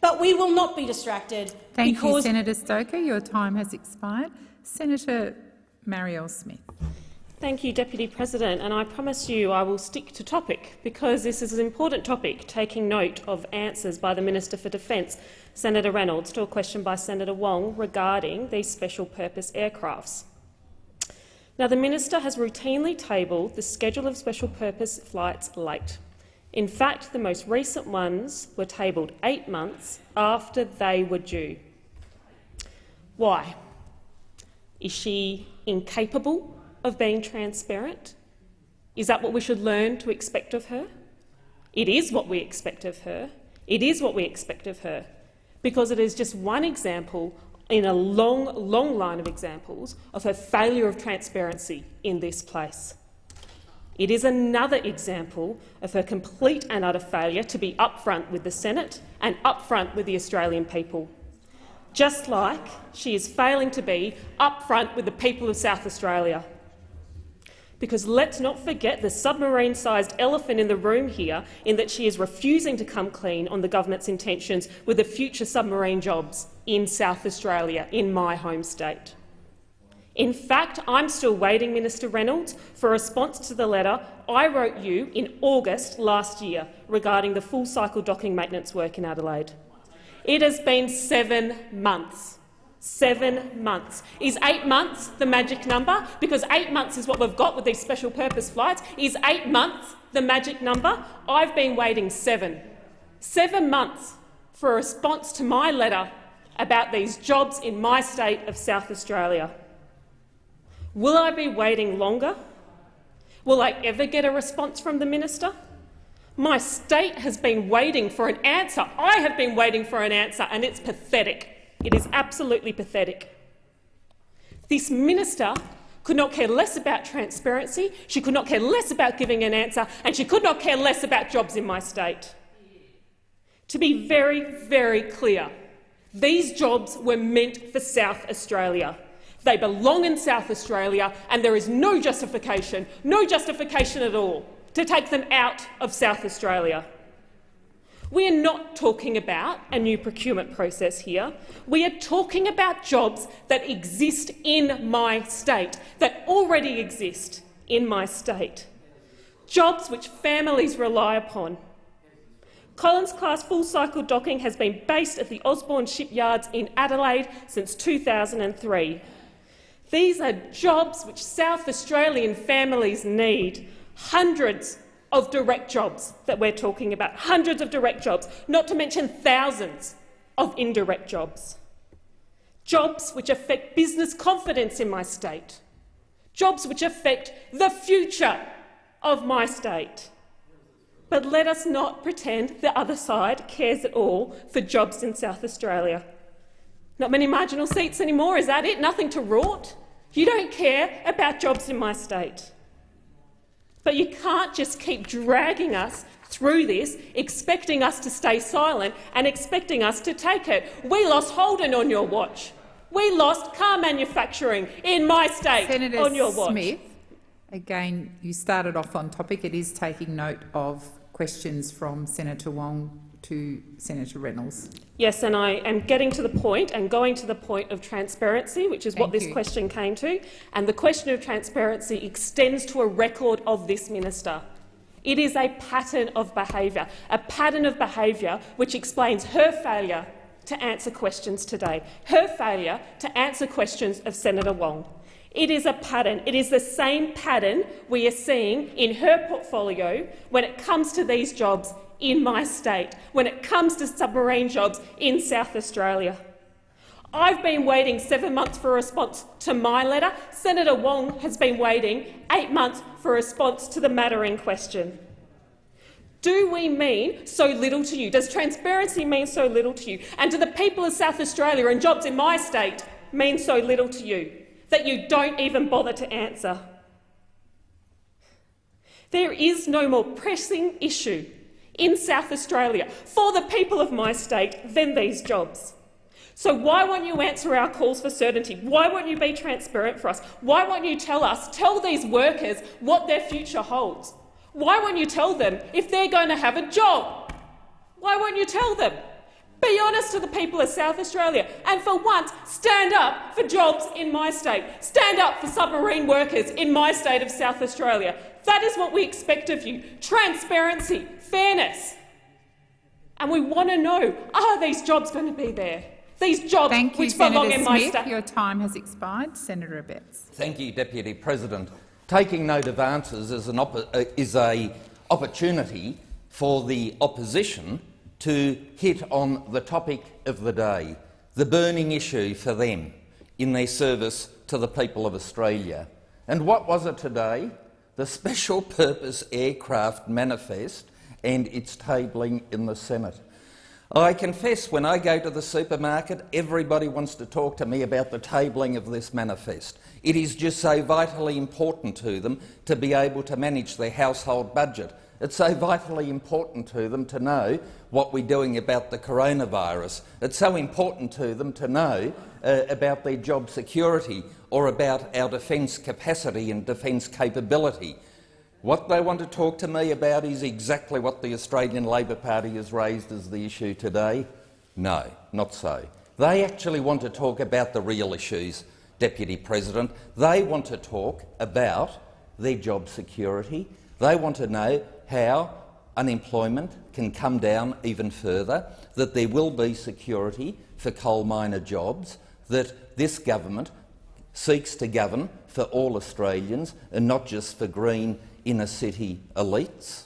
But we will not be distracted. Thank you, Senator Stoker. Your time has expired. Senator Marielle Smith. Thank you, Deputy President, and I promise you I will stick to topic because this is an important topic, taking note of answers by the Minister for Defence, Senator Reynolds, to a question by Senator Wong regarding these special purpose aircrafts. Now, the minister has routinely tabled the schedule of special purpose flights late. In fact, the most recent ones were tabled eight months after they were due. Why? Is she incapable of being transparent? Is that what we should learn to expect of her? It is what we expect of her. It is what we expect of her, because it is just one example in a long, long line of examples of her failure of transparency in this place. It is another example of her complete and utter failure to be upfront with the Senate and upfront with the Australian people. Just like she is failing to be upfront with the people of South Australia. Because let's not forget the submarine-sized elephant in the room here in that she is refusing to come clean on the government's intentions with the future submarine jobs in South Australia, in my home state. In fact, I'm still waiting, Minister Reynolds, for a response to the letter I wrote you in August last year regarding the full-cycle docking maintenance work in Adelaide. It has been seven months. Seven months. Is eight months the magic number? Because eight months is what we've got with these special purpose flights. Is eight months the magic number? I've been waiting seven. Seven months for a response to my letter about these jobs in my state of South Australia. Will I be waiting longer? Will I ever get a response from the minister? My state has been waiting for an answer. I have been waiting for an answer, and it's pathetic. It is absolutely pathetic. This minister could not care less about transparency, she could not care less about giving an answer, and she could not care less about jobs in my state. To be very, very clear, these jobs were meant for South Australia. They belong in South Australia, and there is no justification, no justification at all, to take them out of South Australia. We are not talking about a new procurement process here. We are talking about jobs that exist in my state, that already exist in my state. Jobs which families rely upon. Collins-class full-cycle docking has been based at the Osborne shipyards in Adelaide since 2003. These are jobs which South Australian families need, hundreds of direct jobs that we're talking about, hundreds of direct jobs, not to mention thousands of indirect jobs. Jobs which affect business confidence in my state, jobs which affect the future of my state. But let us not pretend the other side cares at all for jobs in South Australia. Not many marginal seats anymore, is that it? Nothing to rort? You don't care about jobs in my state. But you can't just keep dragging us through this, expecting us to stay silent and expecting us to take it. We lost Holden on your watch. We lost car manufacturing in my state Senator on your watch. Smith, again, you started off on topic. It is taking note of questions from Senator Wong to Senator Reynolds. Yes, and I am getting to the point and going to the point of transparency, which is what this you. question came to. And the question of transparency extends to a record of this minister. It is a pattern of behaviour, a pattern of behaviour which explains her failure to answer questions today, her failure to answer questions of Senator Wong. It is a pattern. It is the same pattern we are seeing in her portfolio when it comes to these jobs in my state, when it comes to submarine jobs in South Australia. I've been waiting seven months for a response to my letter. Senator Wong has been waiting eight months for a response to the matter in question. Do we mean so little to you? Does transparency mean so little to you? And do the people of South Australia and jobs in my state mean so little to you that you don't even bother to answer? There is no more pressing issue in South Australia for the people of my state than these jobs. So why won't you answer our calls for certainty? Why won't you be transparent for us? Why won't you tell us, tell these workers what their future holds? Why won't you tell them if they're going to have a job? Why won't you tell them? Be honest to the people of South Australia and for once stand up for jobs in my state. Stand up for submarine workers in my state of South Australia. That is what we expect of you. Transparency, fairness. And we want to know, are these jobs going to be there? These jobs Thank you, which belong Senator in my Smith. state. Your time has expired. Senator Abetz. Thank you, Deputy President. Taking note of answers is an uh, is a opportunity for the opposition to hit on the topic of the day, the burning issue for them in their service to the people of Australia. And what was it today? The Special Purpose Aircraft Manifest and its tabling in the Senate. I confess when I go to the supermarket, everybody wants to talk to me about the tabling of this manifest. It is just so vitally important to them to be able to manage their household budget. It's so vitally important to them to know what we're doing about the coronavirus. It's so important to them to know uh, about their job security or about our defence capacity and defence capability. What they want to talk to me about is exactly what the Australian Labor Party has raised as the issue today. No, not so. They actually want to talk about the real issues, Deputy President. They want to talk about their job security. They want to know how unemployment can come down even further, that there will be security for coal miner jobs, that this government seeks to govern for all Australians and not just for green inner city elites.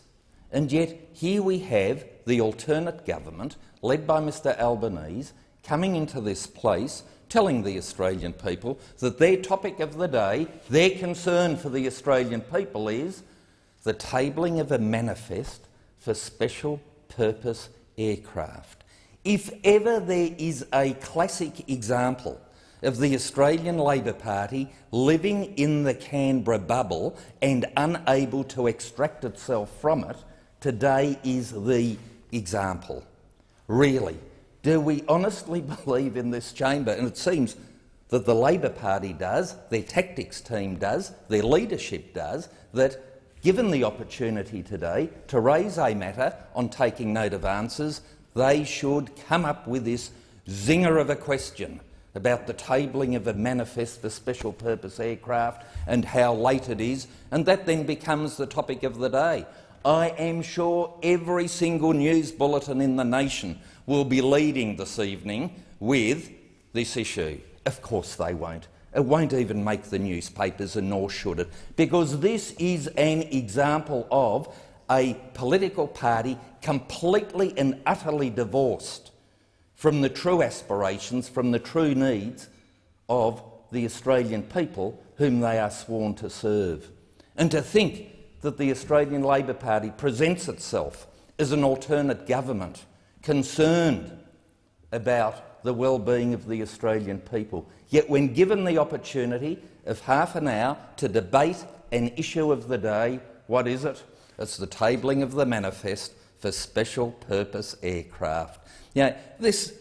And yet here we have the alternate government, led by Mr Albanese, coming into this place telling the Australian people that their topic of the day, their concern for the Australian people is the tabling of a manifest for special purpose aircraft. If ever there is a classic example of the Australian Labor Party living in the Canberra bubble and unable to extract itself from it, today is the example. Really, do we honestly believe in this chamber, and it seems that the Labor Party does, their tactics team does, their leadership does, that given the opportunity today to raise a matter on taking note of answers, they should come up with this zinger of a question about the tabling of a manifest for special purpose aircraft and how late it is, and that then becomes the topic of the day. I am sure every single news bulletin in the nation will be leading this evening with this issue. Of course they won't. It won't even make the newspapers, and nor should it, because this is an example of a political party completely and utterly divorced from the true aspirations, from the true needs of the Australian people whom they are sworn to serve. And to think that the Australian Labor Party presents itself as an alternate government concerned about the well-being of the Australian people. Yet when given the opportunity of half an hour to debate an issue of the day, what is it? It's the tabling of the manifest for special purpose aircraft. Know, this,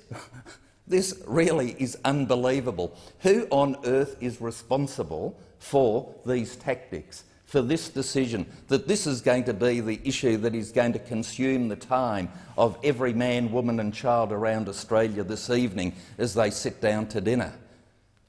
this really is unbelievable. Who on earth is responsible for these tactics, for this decision, that this is going to be the issue that is going to consume the time of every man, woman and child around Australia this evening as they sit down to dinner?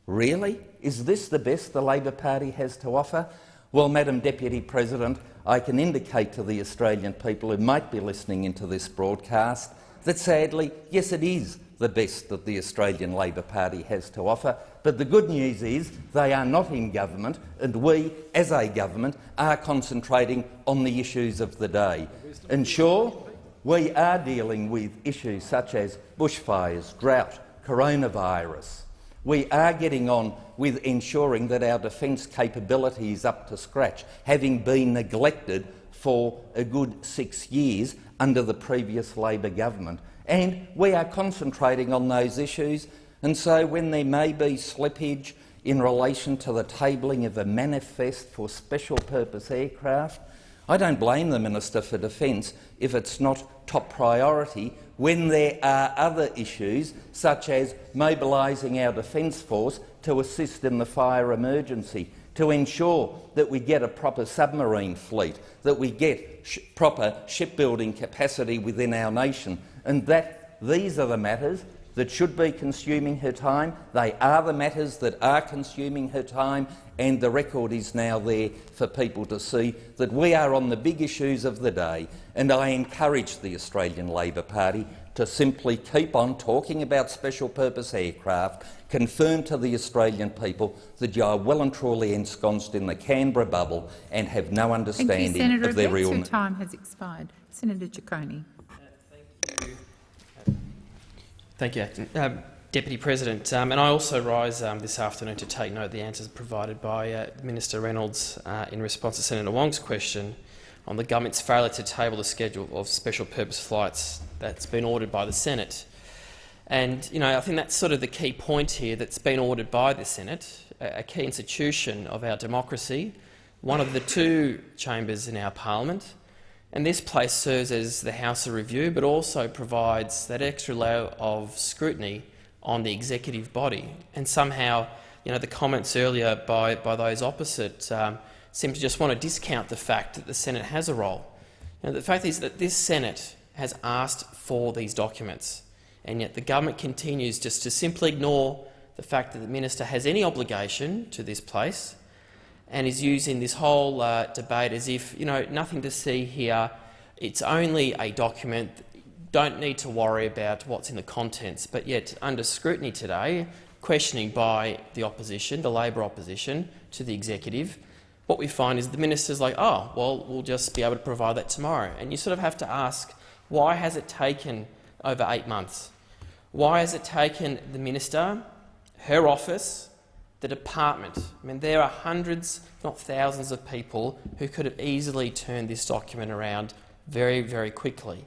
Really? Is this the best the Labor Party has to offer? Well, Madam Deputy President, I can indicate to the Australian people who might be listening into this broadcast that sadly, yes, it is the best that the Australian Labor Party has to offer. But the good news is they are not in government, and we, as a government, are concentrating on the issues of the day. And sure, we are dealing with issues such as bushfires, drought, coronavirus. We are getting on with ensuring that our defence capability is up to scratch, having been neglected for a good six years under the previous Labor government. And we are concentrating on those issues, and so when there may be slippage in relation to the tabling of a manifest for special purpose aircraft, I don't blame the Minister for Defence if it's not top priority when there are other issues, such as mobilising our Defence Force to assist in the fire emergency, to ensure that we get a proper submarine fleet, that we get sh proper shipbuilding capacity within our nation, and that these are the matters that should be consuming her time. They are the matters that are consuming her time, and the record is now there for people to see that we are on the big issues of the day. And I encourage the Australian Labor Party to simply keep on talking about special purpose aircraft, confirm to the Australian people that you are well and truly ensconced in the Canberra bubble and have no understanding Thank you, Senator of their real... Your time has expired. Senator Ciccone. Thank you, um, Deputy President. Um, and I also rise um, this afternoon to take note of the answers provided by uh, Minister Reynolds uh, in response to Senator Wong's question on the government's failure to table the schedule of special purpose flights that's been ordered by the Senate. And you know, I think that's sort of the key point here that's been ordered by the Senate, a key institution of our democracy, one of the two chambers in our parliament. And this place serves as the House of Review, but also provides that extra layer of scrutiny on the executive body. And somehow, you know, the comments earlier by, by those opposite um, seem to just want to discount the fact that the Senate has a role. You know, the fact is that this Senate has asked for these documents, and yet the government continues just to simply ignore the fact that the minister has any obligation to this place and is using this whole uh, debate as if, you know, nothing to see here, it's only a document, don't need to worry about what's in the contents, but yet under scrutiny today, questioning by the opposition, the Labor opposition, to the executive, what we find is the minister's like, oh, well, we'll just be able to provide that tomorrow. And you sort of have to ask, why has it taken over eight months? Why has it taken the minister, her office, the department? I mean, there are hundreds, not thousands of people who could have easily turned this document around very, very quickly.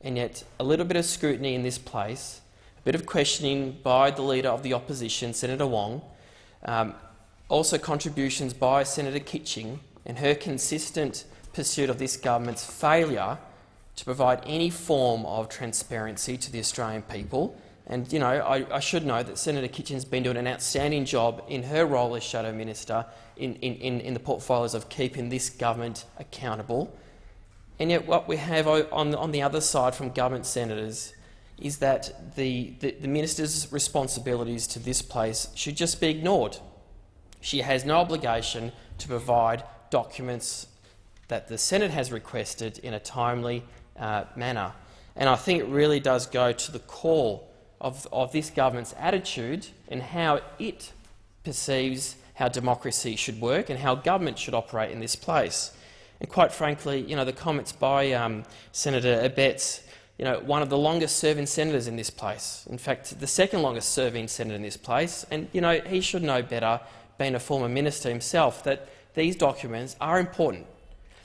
And yet a little bit of scrutiny in this place, a bit of questioning by the Leader of the Opposition, Senator Wong, um, also contributions by Senator Kitching and her consistent pursuit of this government's failure to provide any form of transparency to the Australian people. And you know, I, I should know that Senator Kitching's been doing an outstanding job in her role as Shadow Minister in, in, in the portfolios of keeping this government accountable. And yet what we have on, on the other side from government senators is that the, the, the minister's responsibilities to this place should just be ignored. She has no obligation to provide documents that the Senate has requested in a timely uh, manner. And I think it really does go to the core of, of this government's attitude and how it perceives how democracy should work and how government should operate in this place. And quite frankly, you know, the comments by um, Senator Abetz, you know, one of the longest-serving senators in this place, in fact, the second longest-serving senator in this place, and you know, he should know better being a former minister himself, that these documents are important.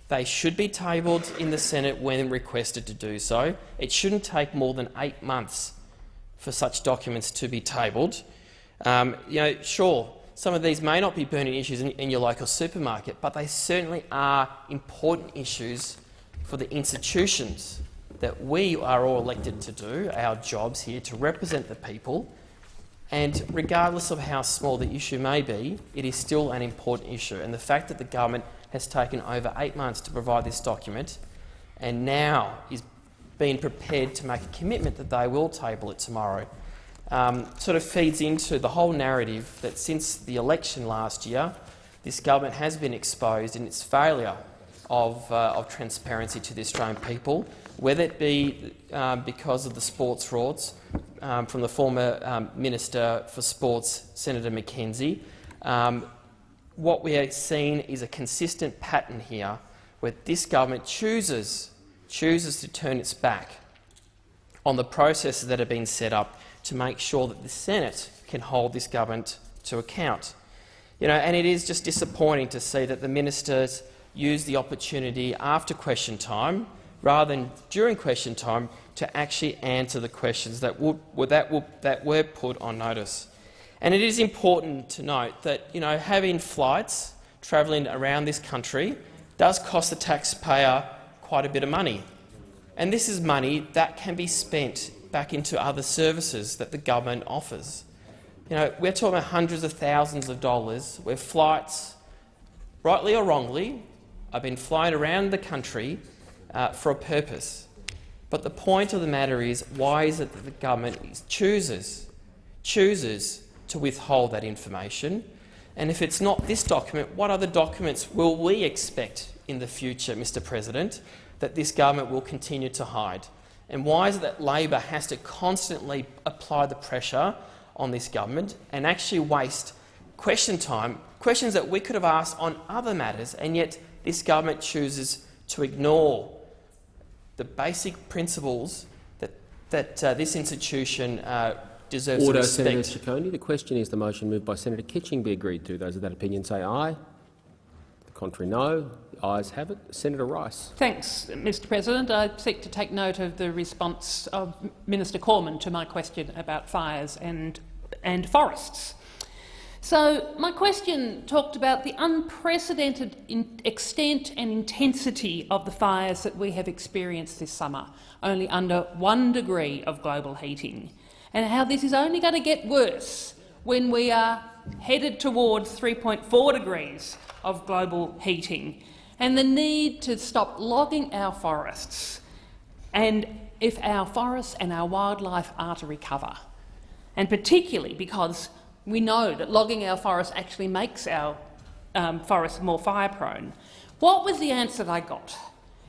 They should be tabled in the Senate when requested to do so. It shouldn't take more than eight months for such documents to be tabled. Um, you know, sure, some of these may not be burning issues in, in your local supermarket, but they certainly are important issues for the institutions that we are all elected to do, our jobs here to represent the people, and regardless of how small the issue may be, it is still an important issue. And the fact that the government has taken over eight months to provide this document and now is being prepared to make a commitment that they will table it tomorrow um, sort of feeds into the whole narrative that since the election last year, this government has been exposed in its failure of, uh, of transparency to the Australian people, whether it be um, because of the sports frauds um, from the former um, Minister for Sports, Senator McKenzie. What we are seeing is a consistent pattern here where this government chooses, chooses to turn its back on the processes that have been set up to make sure that the Senate can hold this government to account. You know, and it is just disappointing to see that the ministers use the opportunity after question time rather than during question time to actually answer the questions that, would, that, would, that were put on notice. And it is important to note that you know, having flights travelling around this country does cost the taxpayer quite a bit of money. And this is money that can be spent back into other services that the government offers. You know, we're talking about hundreds of thousands of dollars where flights, rightly or wrongly, have been flown around the country uh, for a purpose. But the point of the matter is, why is it that the government chooses, chooses to withhold that information? And if it's not this document, what other documents will we expect in the future, Mr President, that this government will continue to hide? And why is it that Labor has to constantly apply the pressure on this government and actually waste question time, questions that we could have asked on other matters, and yet this government chooses to ignore the basic principles that, that uh, this institution uh, deserves Order, respect. Senator Ciccone. The question is the motion moved by Senator Kitching be agreed to. Those of that opinion say aye. The contrary no. The ayes have it. Senator Rice. Thanks, Mr President. I seek to take note of the response of Minister Cormann to my question about fires and, and forests. So my question talked about the unprecedented extent and intensity of the fires that we have experienced this summer, only under one degree of global heating, and how this is only going to get worse when we are headed towards 3.4 degrees of global heating, and the need to stop logging our forests, and if our forests and our wildlife are to recover, and particularly because we know that logging our forests actually makes our um, forests more fire-prone. What was the answer that I got?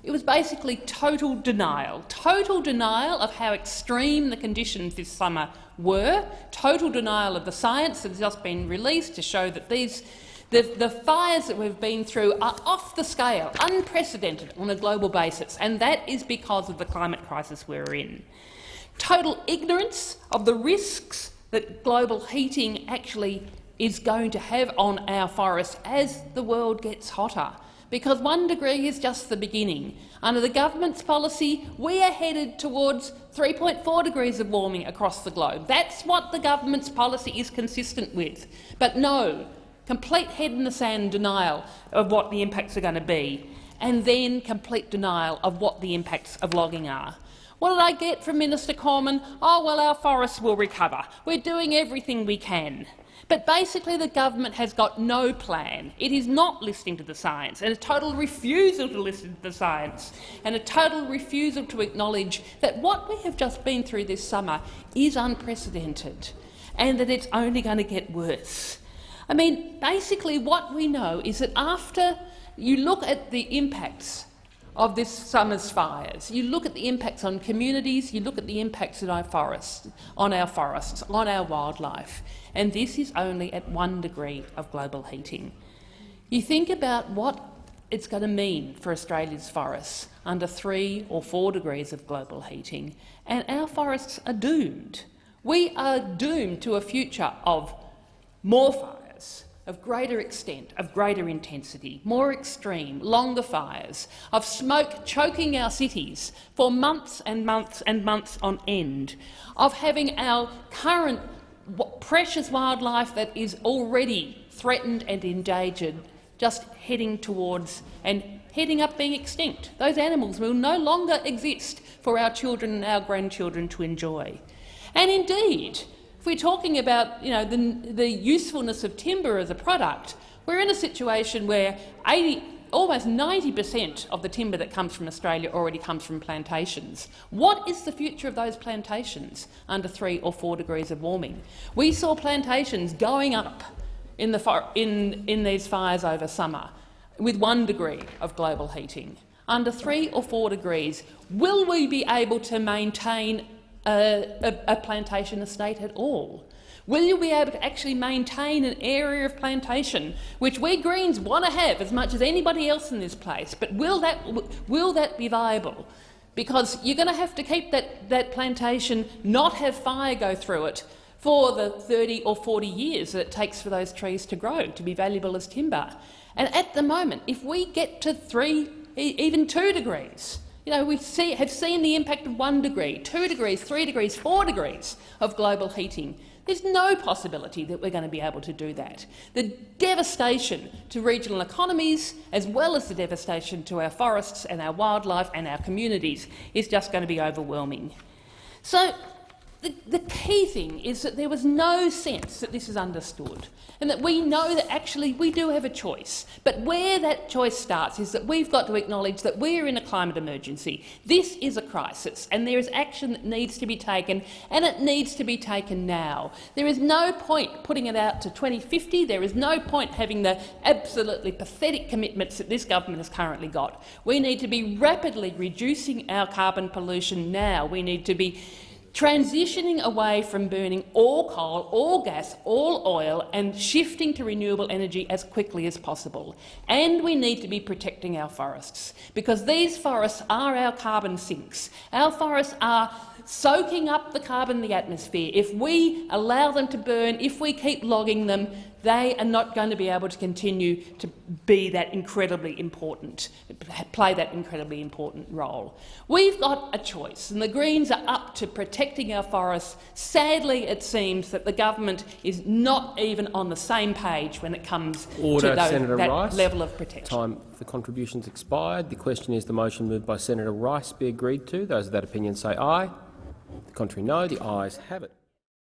It was basically total denial, total denial of how extreme the conditions this summer were, total denial of the science that has just been released to show that these the, the, fires that we've been through are off the scale, unprecedented on a global basis, and that is because of the climate crisis we're in. Total ignorance of the risks that global heating actually is going to have on our forests as the world gets hotter. Because one degree is just the beginning. Under the government's policy, we are headed towards 3.4 degrees of warming across the globe. That's what the government's policy is consistent with. But no, complete head in the sand denial of what the impacts are going to be, and then complete denial of what the impacts of logging are. What did I get from Minister Cormann? Oh, well, our forests will recover. We're doing everything we can. But basically the government has got no plan. It is not listening to the science, and a total refusal to listen to the science, and a total refusal to acknowledge that what we have just been through this summer is unprecedented, and that it's only going to get worse. I mean, basically what we know is that after you look at the impacts of this summer's fires. You look at the impacts on communities, you look at the impacts on our forests, on our forests, on our wildlife, and this is only at one degree of global heating. You think about what it's going to mean for Australia's forests under three or four degrees of global heating, and our forests are doomed. We are doomed to a future of more fires, of greater extent, of greater intensity, more extreme, longer fires, of smoke choking our cities for months and months and months on end, of having our current precious wildlife that is already threatened and endangered just heading towards and heading up being extinct. Those animals will no longer exist for our children and our grandchildren to enjoy. And indeed, if we're talking about you know, the, the usefulness of timber as a product, we're in a situation where 80, almost 90 per cent of the timber that comes from Australia already comes from plantations. What is the future of those plantations under three or four degrees of warming? We saw plantations going up in, the in, in these fires over summer with one degree of global heating. Under three or four degrees, will we be able to maintain a, a, a plantation estate at all? Will you be able to actually maintain an area of plantation, which we Greens want to have as much as anybody else in this place, but will that, will that be viable? Because you're going to have to keep that, that plantation, not have fire go through it for the 30 or 40 years that it takes for those trees to grow, to be valuable as timber. And at the moment, if we get to three, even two degrees, you know, we see, have seen the impact of one degree, two degrees, three degrees, four degrees of global heating. There's no possibility that we're going to be able to do that. The devastation to regional economies, as well as the devastation to our forests and our wildlife and our communities, is just going to be overwhelming. So the, the, key thing is that there was no sense that this is understood and that we know that actually we do have a choice. But where that choice starts is that we've got to acknowledge that we are in a climate emergency. This is a crisis and there is action that needs to be taken and it needs to be taken now. There is no point putting it out to 2050. There is no point having the absolutely pathetic commitments that this government has currently got. We need to be rapidly reducing our carbon pollution now. We need to be transitioning away from burning all coal, all gas, all oil and shifting to renewable energy as quickly as possible. And we need to be protecting our forests, because these forests are our carbon sinks. Our forests are soaking up the carbon in the atmosphere. If we allow them to burn, if we keep logging them, they are not going to be able to continue to be that incredibly important, play that incredibly important role. We've got a choice, and the Greens are up to protecting our forests. Sadly, it seems that the government is not even on the same page when it comes Order, to those, that Rice. level of protection. Time for contributions expired. The question is the motion moved by Senator Rice be agreed to. Those of that opinion say aye. The contrary no. The ayes have it.